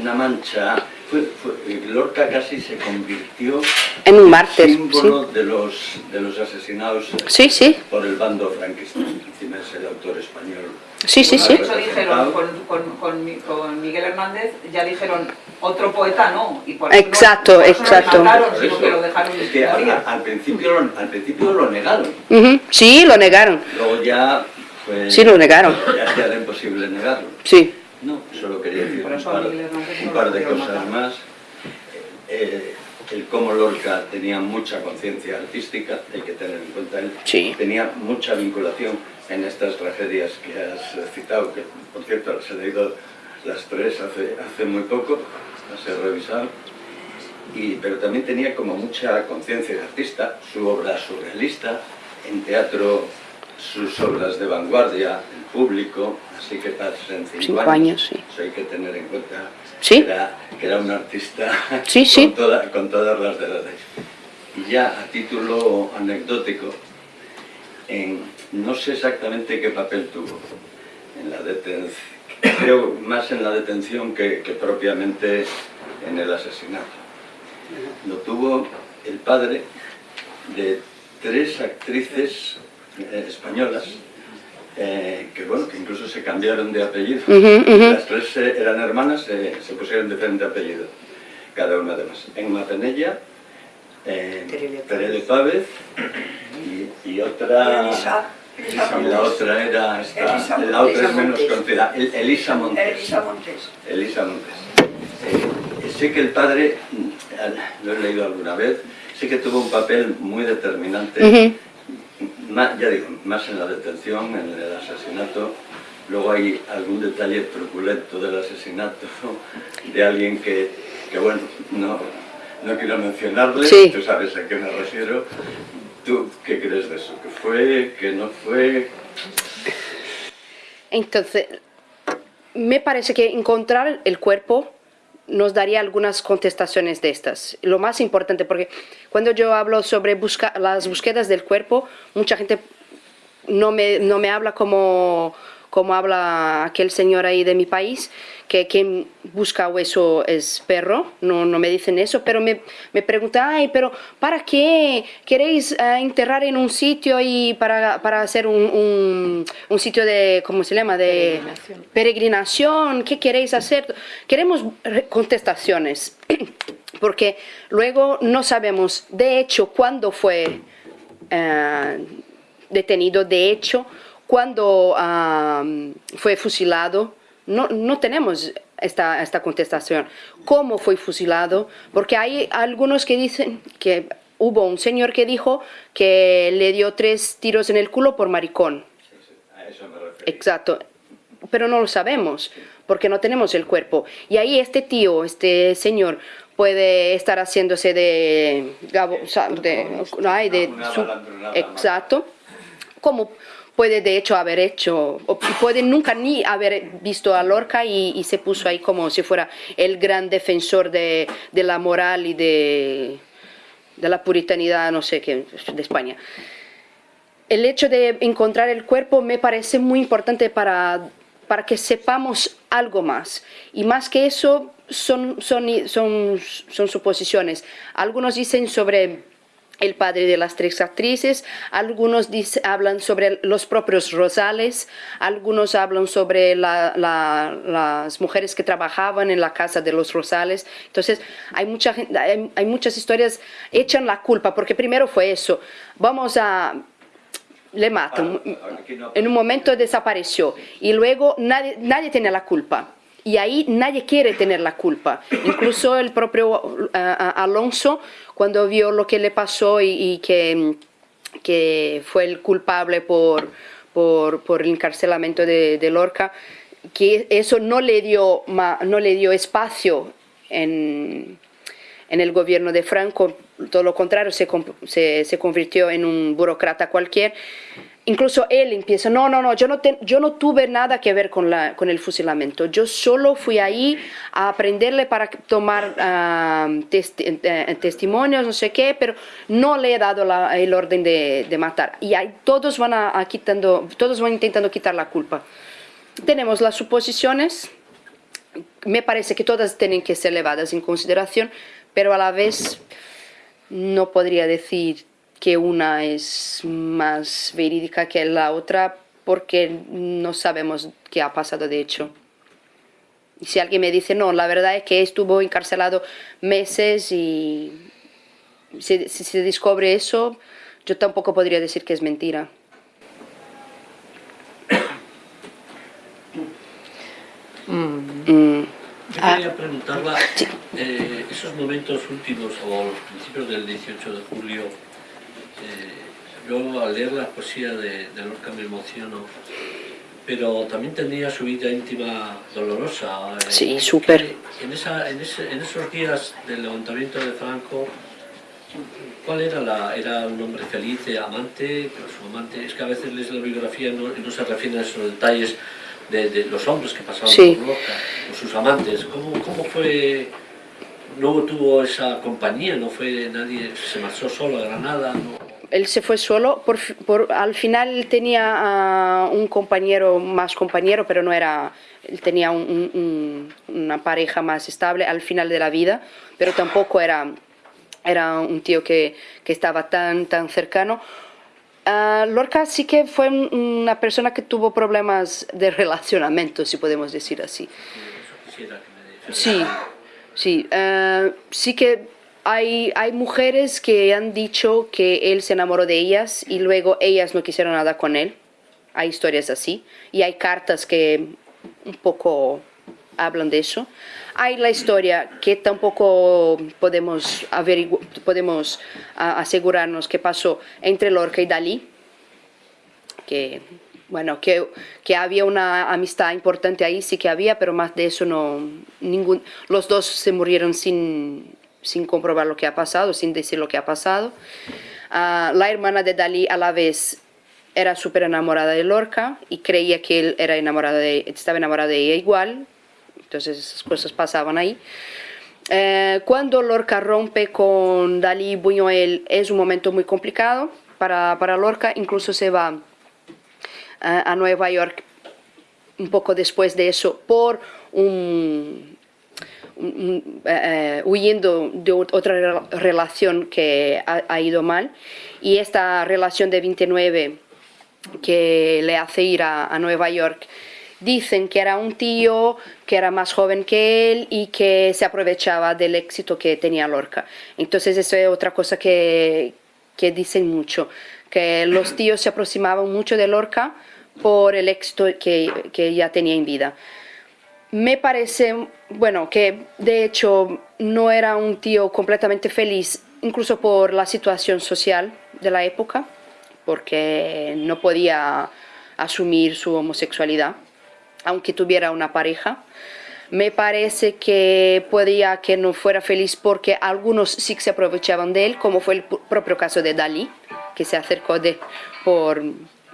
Speaker 6: una mancha. Fue, fue- Lorca casi se convirtió
Speaker 3: En un mártir,
Speaker 6: símbolo de, los, de los asesinados eh,
Speaker 3: Sí, sí.
Speaker 6: por el bando franquista. Encima es el autor español
Speaker 3: Sí, sí, sí.
Speaker 5: Hecho dijeron, con, con, con, con Miguel Hernández, ya dijeron, otro poeta no. Y por eso no-
Speaker 3: Exacto,
Speaker 5: por eso no
Speaker 3: exacto.
Speaker 5: mataron,
Speaker 6: Por
Speaker 5: sino
Speaker 6: eso,
Speaker 5: que lo dejaron
Speaker 6: es que
Speaker 5: morir.
Speaker 6: a- a- al, principio, lo- al principio lo negaron,
Speaker 3: Ujú, Sí, lo negaron.
Speaker 6: luego ya fue,
Speaker 3: Sí, lo negaron.
Speaker 6: ya, ya era imposible negarlo.
Speaker 3: Sí.
Speaker 6: No, solo quería decir
Speaker 5: Por
Speaker 6: un par, un par de cosas
Speaker 5: matar.
Speaker 6: más. Eh, el cómo Lorca tenía mucha conciencia artística, hay que tener en cuenta él,
Speaker 3: Sí.
Speaker 6: tenía mucha vinculación en estas tragedias que has citado, que por cierto las he leído las tres hace, hace muy poco, las he revisado, y, pero también tenía como mucha conciencia de artista, su obra surrealista, en teatro sus obras de vanguardia, en público, así que pasen cinco,
Speaker 3: Cinco años, sí.
Speaker 6: Eso hay que tener en cuenta
Speaker 3: Sí.
Speaker 6: que, era, que era un artista [LAUGHS]
Speaker 3: Sí, sí.
Speaker 6: Con, toda- con todas las de la ley. Y ya a título anecdótico, en, no sé exactamente qué papel tuvo en la detención, creo más en la detención que, que propiamente en el asesinato. Lo tuvo el padre de tres actrices eh, españolas eh, que bueno, que incluso se cambiaron de apellido. Las tres eh, eran hermanas, eh, se pusieron diferente apellido, cada una de más. Enma Penella, eh,
Speaker 7: Terele
Speaker 6: Pávez y, y otra...
Speaker 7: Elisa, Elisa
Speaker 6: y la
Speaker 7: Montes.
Speaker 6: otra era esta,
Speaker 7: Elisa
Speaker 6: la otra es menos conocida, El- Elisa Montes.
Speaker 7: Elisa Montes.
Speaker 6: Elisa Montes. Eh, sé que el padre, mm, lo he leído alguna vez, sé que tuvo un papel muy determinante. Ma- ya digo, más en la detención, en el asesinato. Luego hay algún detalle truculento del asesinato [LAUGHS] de alguien que, que bueno, no, no quiero mencionarle,
Speaker 3: Sí.
Speaker 6: tú sabes a qué me refiero. ¿Tú qué crees de eso? ¿Que fue? ¿Que no fue?
Speaker 3: Entonces, me parece que encontrar el cuerpo nos daría algunas contestaciones de estas. Lo más importante, porque cuando yo hablo sobre busca- las búsquedas del cuerpo, mucha gente no me, no me habla como, como habla aquel señor ahí de mi país, que quien busca hueso es perro, no, no me dicen eso, pero me, me preguntan, ay, pero ¿para qué queréis eh, enterrar en un sitio y para, para hacer un, un, un sitio de, ¿cómo se llama? De
Speaker 2: Peregrinación.
Speaker 3: peregrinación, ¿qué queréis hacer? Queremos re- contestaciones, [CLEARS THROAT] porque luego no sabemos, de hecho, cuándo fue eh, detenido, de hecho, cuándo ah, fue fusilado. No, no tenemos esta, esta contestación. ¿Cómo fue fusilado? Porque hay algunos que dicen que hubo un señor que dijo que le dio tres tiros en el culo por maricón.
Speaker 6: A eso me refiero.
Speaker 3: Exacto, pero no lo sabemos porque no tenemos el cuerpo. Y ahí este tío, este señor, puede estar haciéndose de... de, ay, de
Speaker 6: Una
Speaker 3: su- exacto. Como puede de hecho haber hecho, o puede nunca ni haber visto a Lorca y, y se puso ahí como si fuera el gran defensor de, de la moral y de, de la puritanidad, no sé qué, de España el hecho de encontrar el cuerpo me parece muy importante para, para que sepamos algo más. Y más que eso, son, son, son, son suposiciones. Algunos dicen sobre el padre de las tres actrices, algunos dice- hablan sobre los propios Rosales, algunos hablan sobre la- la- las mujeres que trabajaban en la casa de los Rosales. Entonces, hay, mucha, hay, hay muchas historias, echan la culpa, porque primero fue eso. Vamos a le matan.
Speaker 6: Ah, aquí no-
Speaker 3: En un momento desapareció y luego nadie, nadie tiene la culpa. Y ahí nadie quiere tener la culpa. Incluso el propio ah, ah, Alonso, cuando vio lo que le pasó y, y que, que fue el culpable por, por, por el encarcelamiento de, de Lorca, que eso no le dio, no le dio espacio en, en el gobierno de Franco, todo lo contrario, se, se, se convirtió en un burócrata cualquier. Incluso él empieza, no, no, no, yo no, te- tuve nada que ver con, el fusilamiento, yo solo fui ahí a aprenderle para tomar testi- eh, testimonios, no sé qué, pero no le he dado el orden de, de matar. Y ahí todos van, a, a quitando, todos van intentando quitar la culpa. Tenemos las suposiciones, me parece que todas tienen que ser llevadas en consideración, pero a la vez no podría decir que una es más verídica que la otra porque no sabemos qué ha pasado de hecho. Si alguien me dice, no, la verdad es que estuvo encarcelado meses y si, si se descubre eso, yo tampoco podría decir que es mentira. Mm.
Speaker 7: Yo quería preguntarla, eh, esos momentos últimos o los principios del 18 de julio, yo al leer la poesía de, de Lorca me emociono, pero también tenía su vida íntima dolorosa. eh,
Speaker 3: Sí, súper.
Speaker 7: En, esa, en, ese- en esos días del levantamiento de Franco, ¿cuál era la...? ¿Era un hombre feliz, eh, amante? Su amante, es que a veces lees la biografía y no, no se refieren a esos detalles de, de los hombres que pasaban
Speaker 3: Sí.
Speaker 7: por Lorca, o sus amantes. ¿Cómo, ¿Cómo fue...? No tuvo esa compañía, no fue nadie, se marchó solo a Granada, no...
Speaker 3: Él se fue solo, por, por- al final tenía ah, un compañero, más compañero, pero no era, él tenía un- un- un- una pareja más estable al final de la vida, pero tampoco era, era un tío que, que estaba tan, tan cercano. Ah, Lorca sí que fue un- una persona que tuvo problemas de relacionamiento, si podemos decir así. Sí, sí. eh, sí que hay, hay mujeres que han dicho que él se enamoró de ellas y luego ellas no quisieron nada con él. Hay historias así. Y hay cartas que un poco hablan de eso. Hay la historia que tampoco podemos, podemos ah, asegurarnos que pasó entre Lorca y Dalí que bueno que, que había una amistad importante ahí sí que había pero más de eso no ningún los dos se murieron sin sin comprobar lo que ha pasado sin decir lo que ha pasado. Ah, la hermana de Dalí a la vez era súper enamorada de Lorca y creía que él era enamorado de estaba enamorado de ella igual. Entonces esas cosas pasaban ahí. Eh, cuando Lorca rompe con Dalí y Buñuel es un momento muy complicado para, para Lorca, incluso se va a, a Nueva York un poco después de eso por un- eh, eh, huyendo de ot- otra rela- relación que ha, ha ido mal y esta relación de 29 que le hace ir a, a Nueva York. Dicen que era un tío que era más joven que él y que se aprovechaba del éxito que tenía Lorca. Entonces eso es otra cosa que, que dicen mucho, que los tíos se aproximaban mucho de Lorca por el éxito que, que ya tenía en vida. Me parece, bueno, que de hecho no era un tío completamente feliz, incluso por la situación social de la época, porque no podía asumir su homosexualidad, aunque tuviera una pareja. Me parece que podía que no fuera feliz porque algunos sí se aprovechaban de él, como fue el propio caso de Dalí, que se acercó de por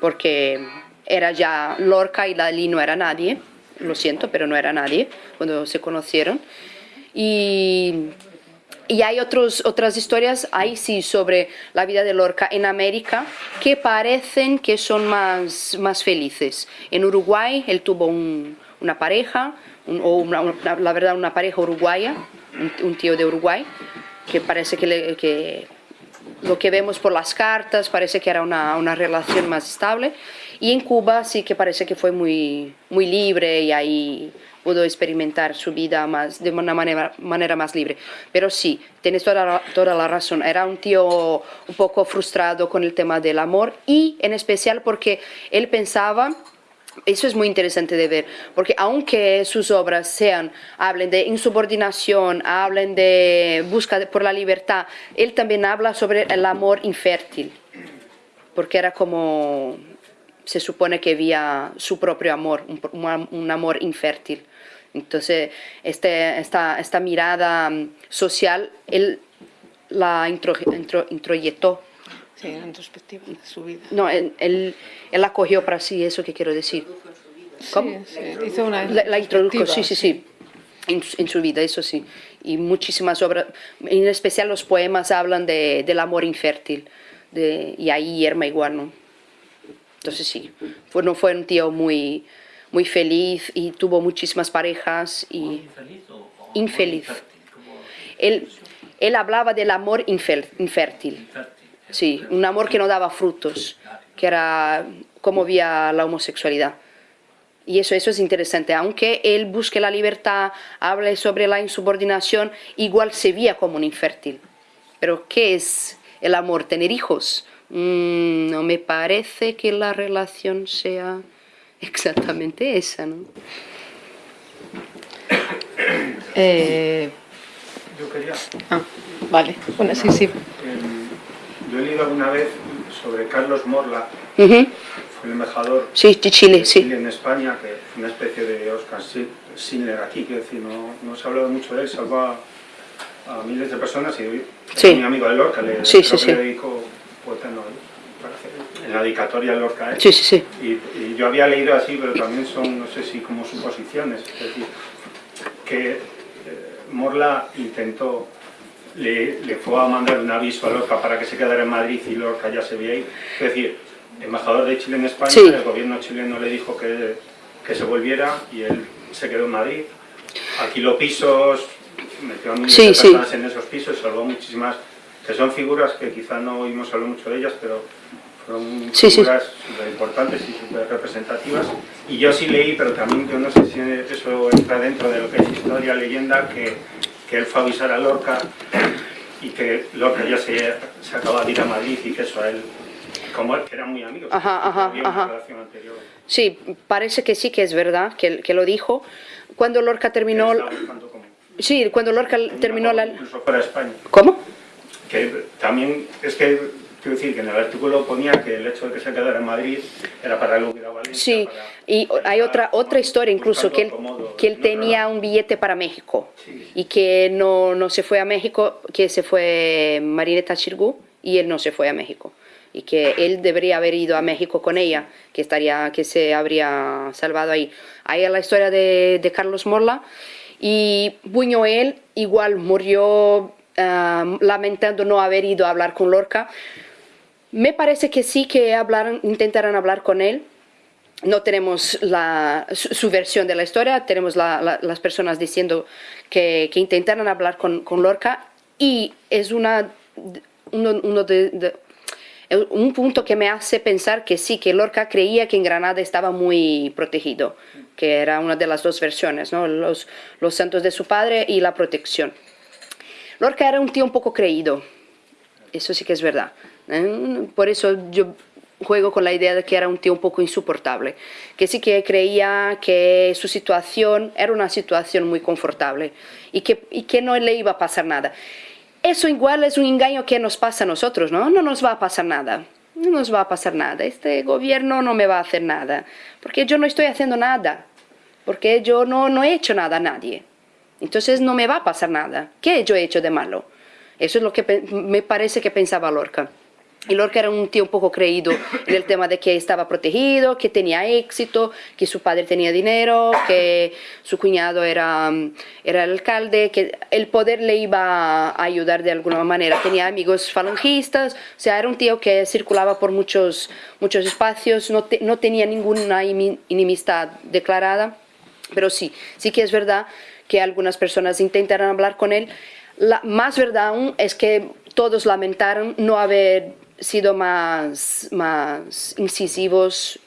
Speaker 3: porque era ya Lorca y Dalí no era nadie, lo siento, pero no era nadie cuando se conocieron. Y, y hay otros, otras historias, ahí sí, sobre la vida de Lorca en América, que parecen que son más, más felices. En Uruguay él tuvo un- una pareja, o la verdad una pareja uruguaya, un, un tío de Uruguay, que parece que, le- que lo que vemos por las cartas parece que era una, una relación más estable. Y en Cuba sí que parece que fue muy, muy libre y ahí pudo experimentar su vida más, de una manera, manera más libre. Pero sí, tienes toda, toda la razón. Era un tío un poco frustrado con el tema del amor y en especial porque él pensaba eso es muy interesante de ver, porque aunque sus obras sean, hablen de insubordinación, hablen de busca por la libertad, él también habla sobre el amor infértil, porque era como, se supone que había su propio amor, un, un- amor infértil. Entonces, este, esta, esta mirada social, él la intro, intro- introyectó
Speaker 2: Sí, en retrospectiva de su vida.
Speaker 3: no, él, él, él la cogió para sí, eso que quiero decir. ¿Cómo?
Speaker 2: Sí, sí, hizo una
Speaker 3: La, la introdujo, sí, sí, sí, en, su- en su vida, eso sí. Y muchísimas obras, en especial los poemas hablan de, del amor infértil, de, y ahí Irma igual, ¿no? Entonces sí, fue, no fue un tío muy, muy feliz y tuvo muchísimas parejas y
Speaker 7: ¿Infeliz o, o
Speaker 3: Infeliz.
Speaker 7: infértil? Como
Speaker 3: él, él hablaba del amor infer- infértil.
Speaker 7: infértil.
Speaker 3: Sí, un amor que no daba frutos, que era cómo veía la homosexualidad. Y eso, eso es interesante, aunque él busque la libertad, hable sobre la insubordinación, igual se veía como un infértil. Pero ¿qué es el amor? ¿Tener hijos? Mm, no me parece que la relación sea [LAUGHS] exactamente esa, ¿no?
Speaker 2: Eh,
Speaker 8: Yo quería...
Speaker 2: ah, vale, bueno, sí, sí.
Speaker 8: eh, yo he leído alguna vez sobre Carlos Morla,
Speaker 3: Ujú.
Speaker 8: fue el embajador
Speaker 3: Sí, de Chile,
Speaker 8: de
Speaker 3: sí.
Speaker 8: Chile en España, que es una especie de Oscar Schindler aquí, quiero decir, no, no se ha hablado mucho de él, salvó a, a miles de personas y hoy
Speaker 3: Sí.
Speaker 8: es mi amigo de Lorca, le, que le dedico poeta no, en la dedicatoria Lorca. ¿eh?
Speaker 3: Sí, sí, sí.
Speaker 8: Y, y yo había leído así, pero también son, no sé si como suposiciones, es decir, que eh, Morla intentó, le, le fue a mandar un aviso a Lorca para que se quedara en Madrid y Lorca ya se veía ahí. Es decir, embajador de Chile en España,
Speaker 3: Sí.
Speaker 8: el gobierno chileno le dijo que, que se volviera y él se quedó en Madrid. Alquiló pisos, metió a miles
Speaker 3: Sí,
Speaker 8: de
Speaker 3: sí.
Speaker 8: personas en esos pisos, salvó muchísimas, que son figuras que quizá no oímos hablar mucho de ellas, pero fueron
Speaker 3: Sí, sí.
Speaker 8: figuras súper importantes y súper representativas. Y yo sí leí, pero también yo no sé si eso entra dentro de lo que es historia, leyenda, que, que él fue a avisar a Lorca y que Lorca ya se, se acaba de ir a Madrid y que eso a él, como él, que eran muy amigos,
Speaker 3: Ajá, ajá,
Speaker 8: había una
Speaker 3: ajá.
Speaker 8: relación anterior.
Speaker 3: Sí, parece que sí que es verdad, que, que lo dijo. Cuando Lorca terminó...
Speaker 8: Como-
Speaker 3: Sí, cuando Lorca terminó la...
Speaker 8: Incluso de España.
Speaker 3: ¿Cómo?
Speaker 8: Que también, es que, quiero decir, que en el artículo ponía que el hecho de que se quedara en Madrid era para él hubiera Valencia.
Speaker 3: Sí,
Speaker 8: para-
Speaker 3: y hay otra, otra historia incluso, que él,
Speaker 8: acomodo
Speaker 3: que él
Speaker 8: otro
Speaker 3: tenía un billete para México
Speaker 8: Sí.
Speaker 3: y que no, no se fue a México, que se fue Marineta Chirgú y él no se fue a México. Y que él debería haber ido a México con ella, que, estaría, que se habría salvado ahí. Ahí es la historia de, de Carlos Morla. Y Buñuel igual murió ah, lamentando no haber ido a hablar con Lorca. Me parece que sí que hablaron, intentaron hablar con él. No tenemos la, su, versión de la historia, tenemos la- la- las personas diciendo que, que intentaron hablar con, Lorca y es un punto que me hace pensar que sí, que Lorca creía que en Granada estaba muy protegido, que era una de las dos versiones, los santos de su padre y la protección. Lorca era un tío un poco creído, eso sí que es verdad. ¿Eh? Por eso yo juego con la idea de que era un tío un poco insoportable, que sí que creía que su situación era una situación muy confortable y que, no le iba a pasar nada. Eso igual es un engaño que nos pasa a nosotros, ¿no? No nos va a pasar nada. No nos va a pasar nada. Este gobierno no me va a hacer nada. Porque yo no estoy haciendo nada. Porque yo no, he hecho nada a nadie. Entonces no me va a pasar nada. ¿Qué yo he hecho de malo? Eso es lo que me parece que pensaba Lorca. Y Lorca era un tío un poco creído [COUGHS] en el tema de que estaba protegido, que tenía éxito, que su padre tenía dinero, que su cuñado era, mm, era el alcalde, que el poder le iba a ayudar de alguna manera. Tenía amigos falangistas, o sea, era un tío que circulaba por muchos, muchos espacios, no, te- no tenía ninguna imi- enemistad declarada. Pero sí, sí que es verdad que algunas personas intentaron hablar con él. La más verdad aún es que todos lamentaron no haber sido más, más incisivos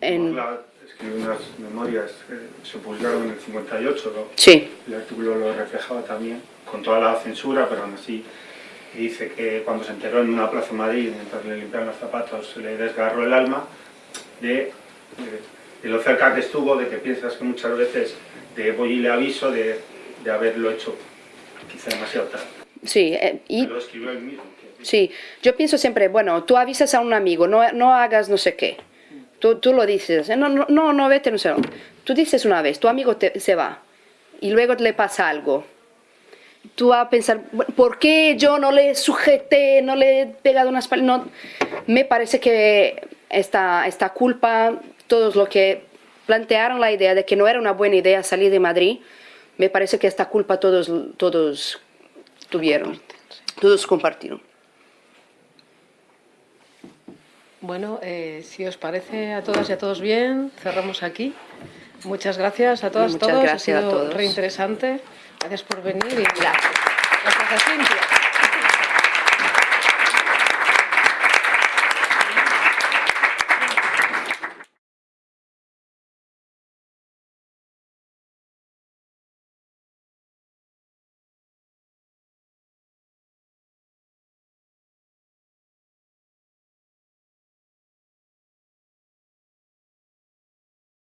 Speaker 3: en...
Speaker 8: Morla escribió unas memorias que se publicaron en el 58, ¿no?
Speaker 3: Sí,
Speaker 8: el artículo lo reflejaba también, con toda la censura, pero aún así dice que cuando se enteró en una plaza en Madrid, mientras le limpiaban los zapatos, se le desgarró el alma de, de, de lo cerca que estuvo, de que piensas que muchas veces de voy y le aviso de, de haberlo hecho quizá demasiado tarde.
Speaker 3: sí. eh, y,
Speaker 8: Lo escribió él mismo.
Speaker 3: Sí, yo pienso siempre, bueno, tú avisas a un amigo, no, no hagas no sé qué. Tú, tú lo dices, eh, no, no, no, no, vete, no sé. Tú dices una vez, tu amigo te- se va y luego le pasa algo. Tú vas a pensar, "Bueno, ¿por qué yo no le sujeté, no le he pegado unas pal-?" No, me parece que esta, esta culpa, todos los que plantearon la idea de que no era una buena idea salir de Madrid, me parece que esta culpa todos, todos tuvieron, todos compartieron.
Speaker 2: Bueno, eh, si os parece a todas y a todos bien, cerramos aquí. Muchas gracias a todas y todos.
Speaker 3: gracias
Speaker 2: ha
Speaker 3: a
Speaker 2: sido
Speaker 3: todos.
Speaker 2: reinteresante. Gracias por venir y gracias a Cintia.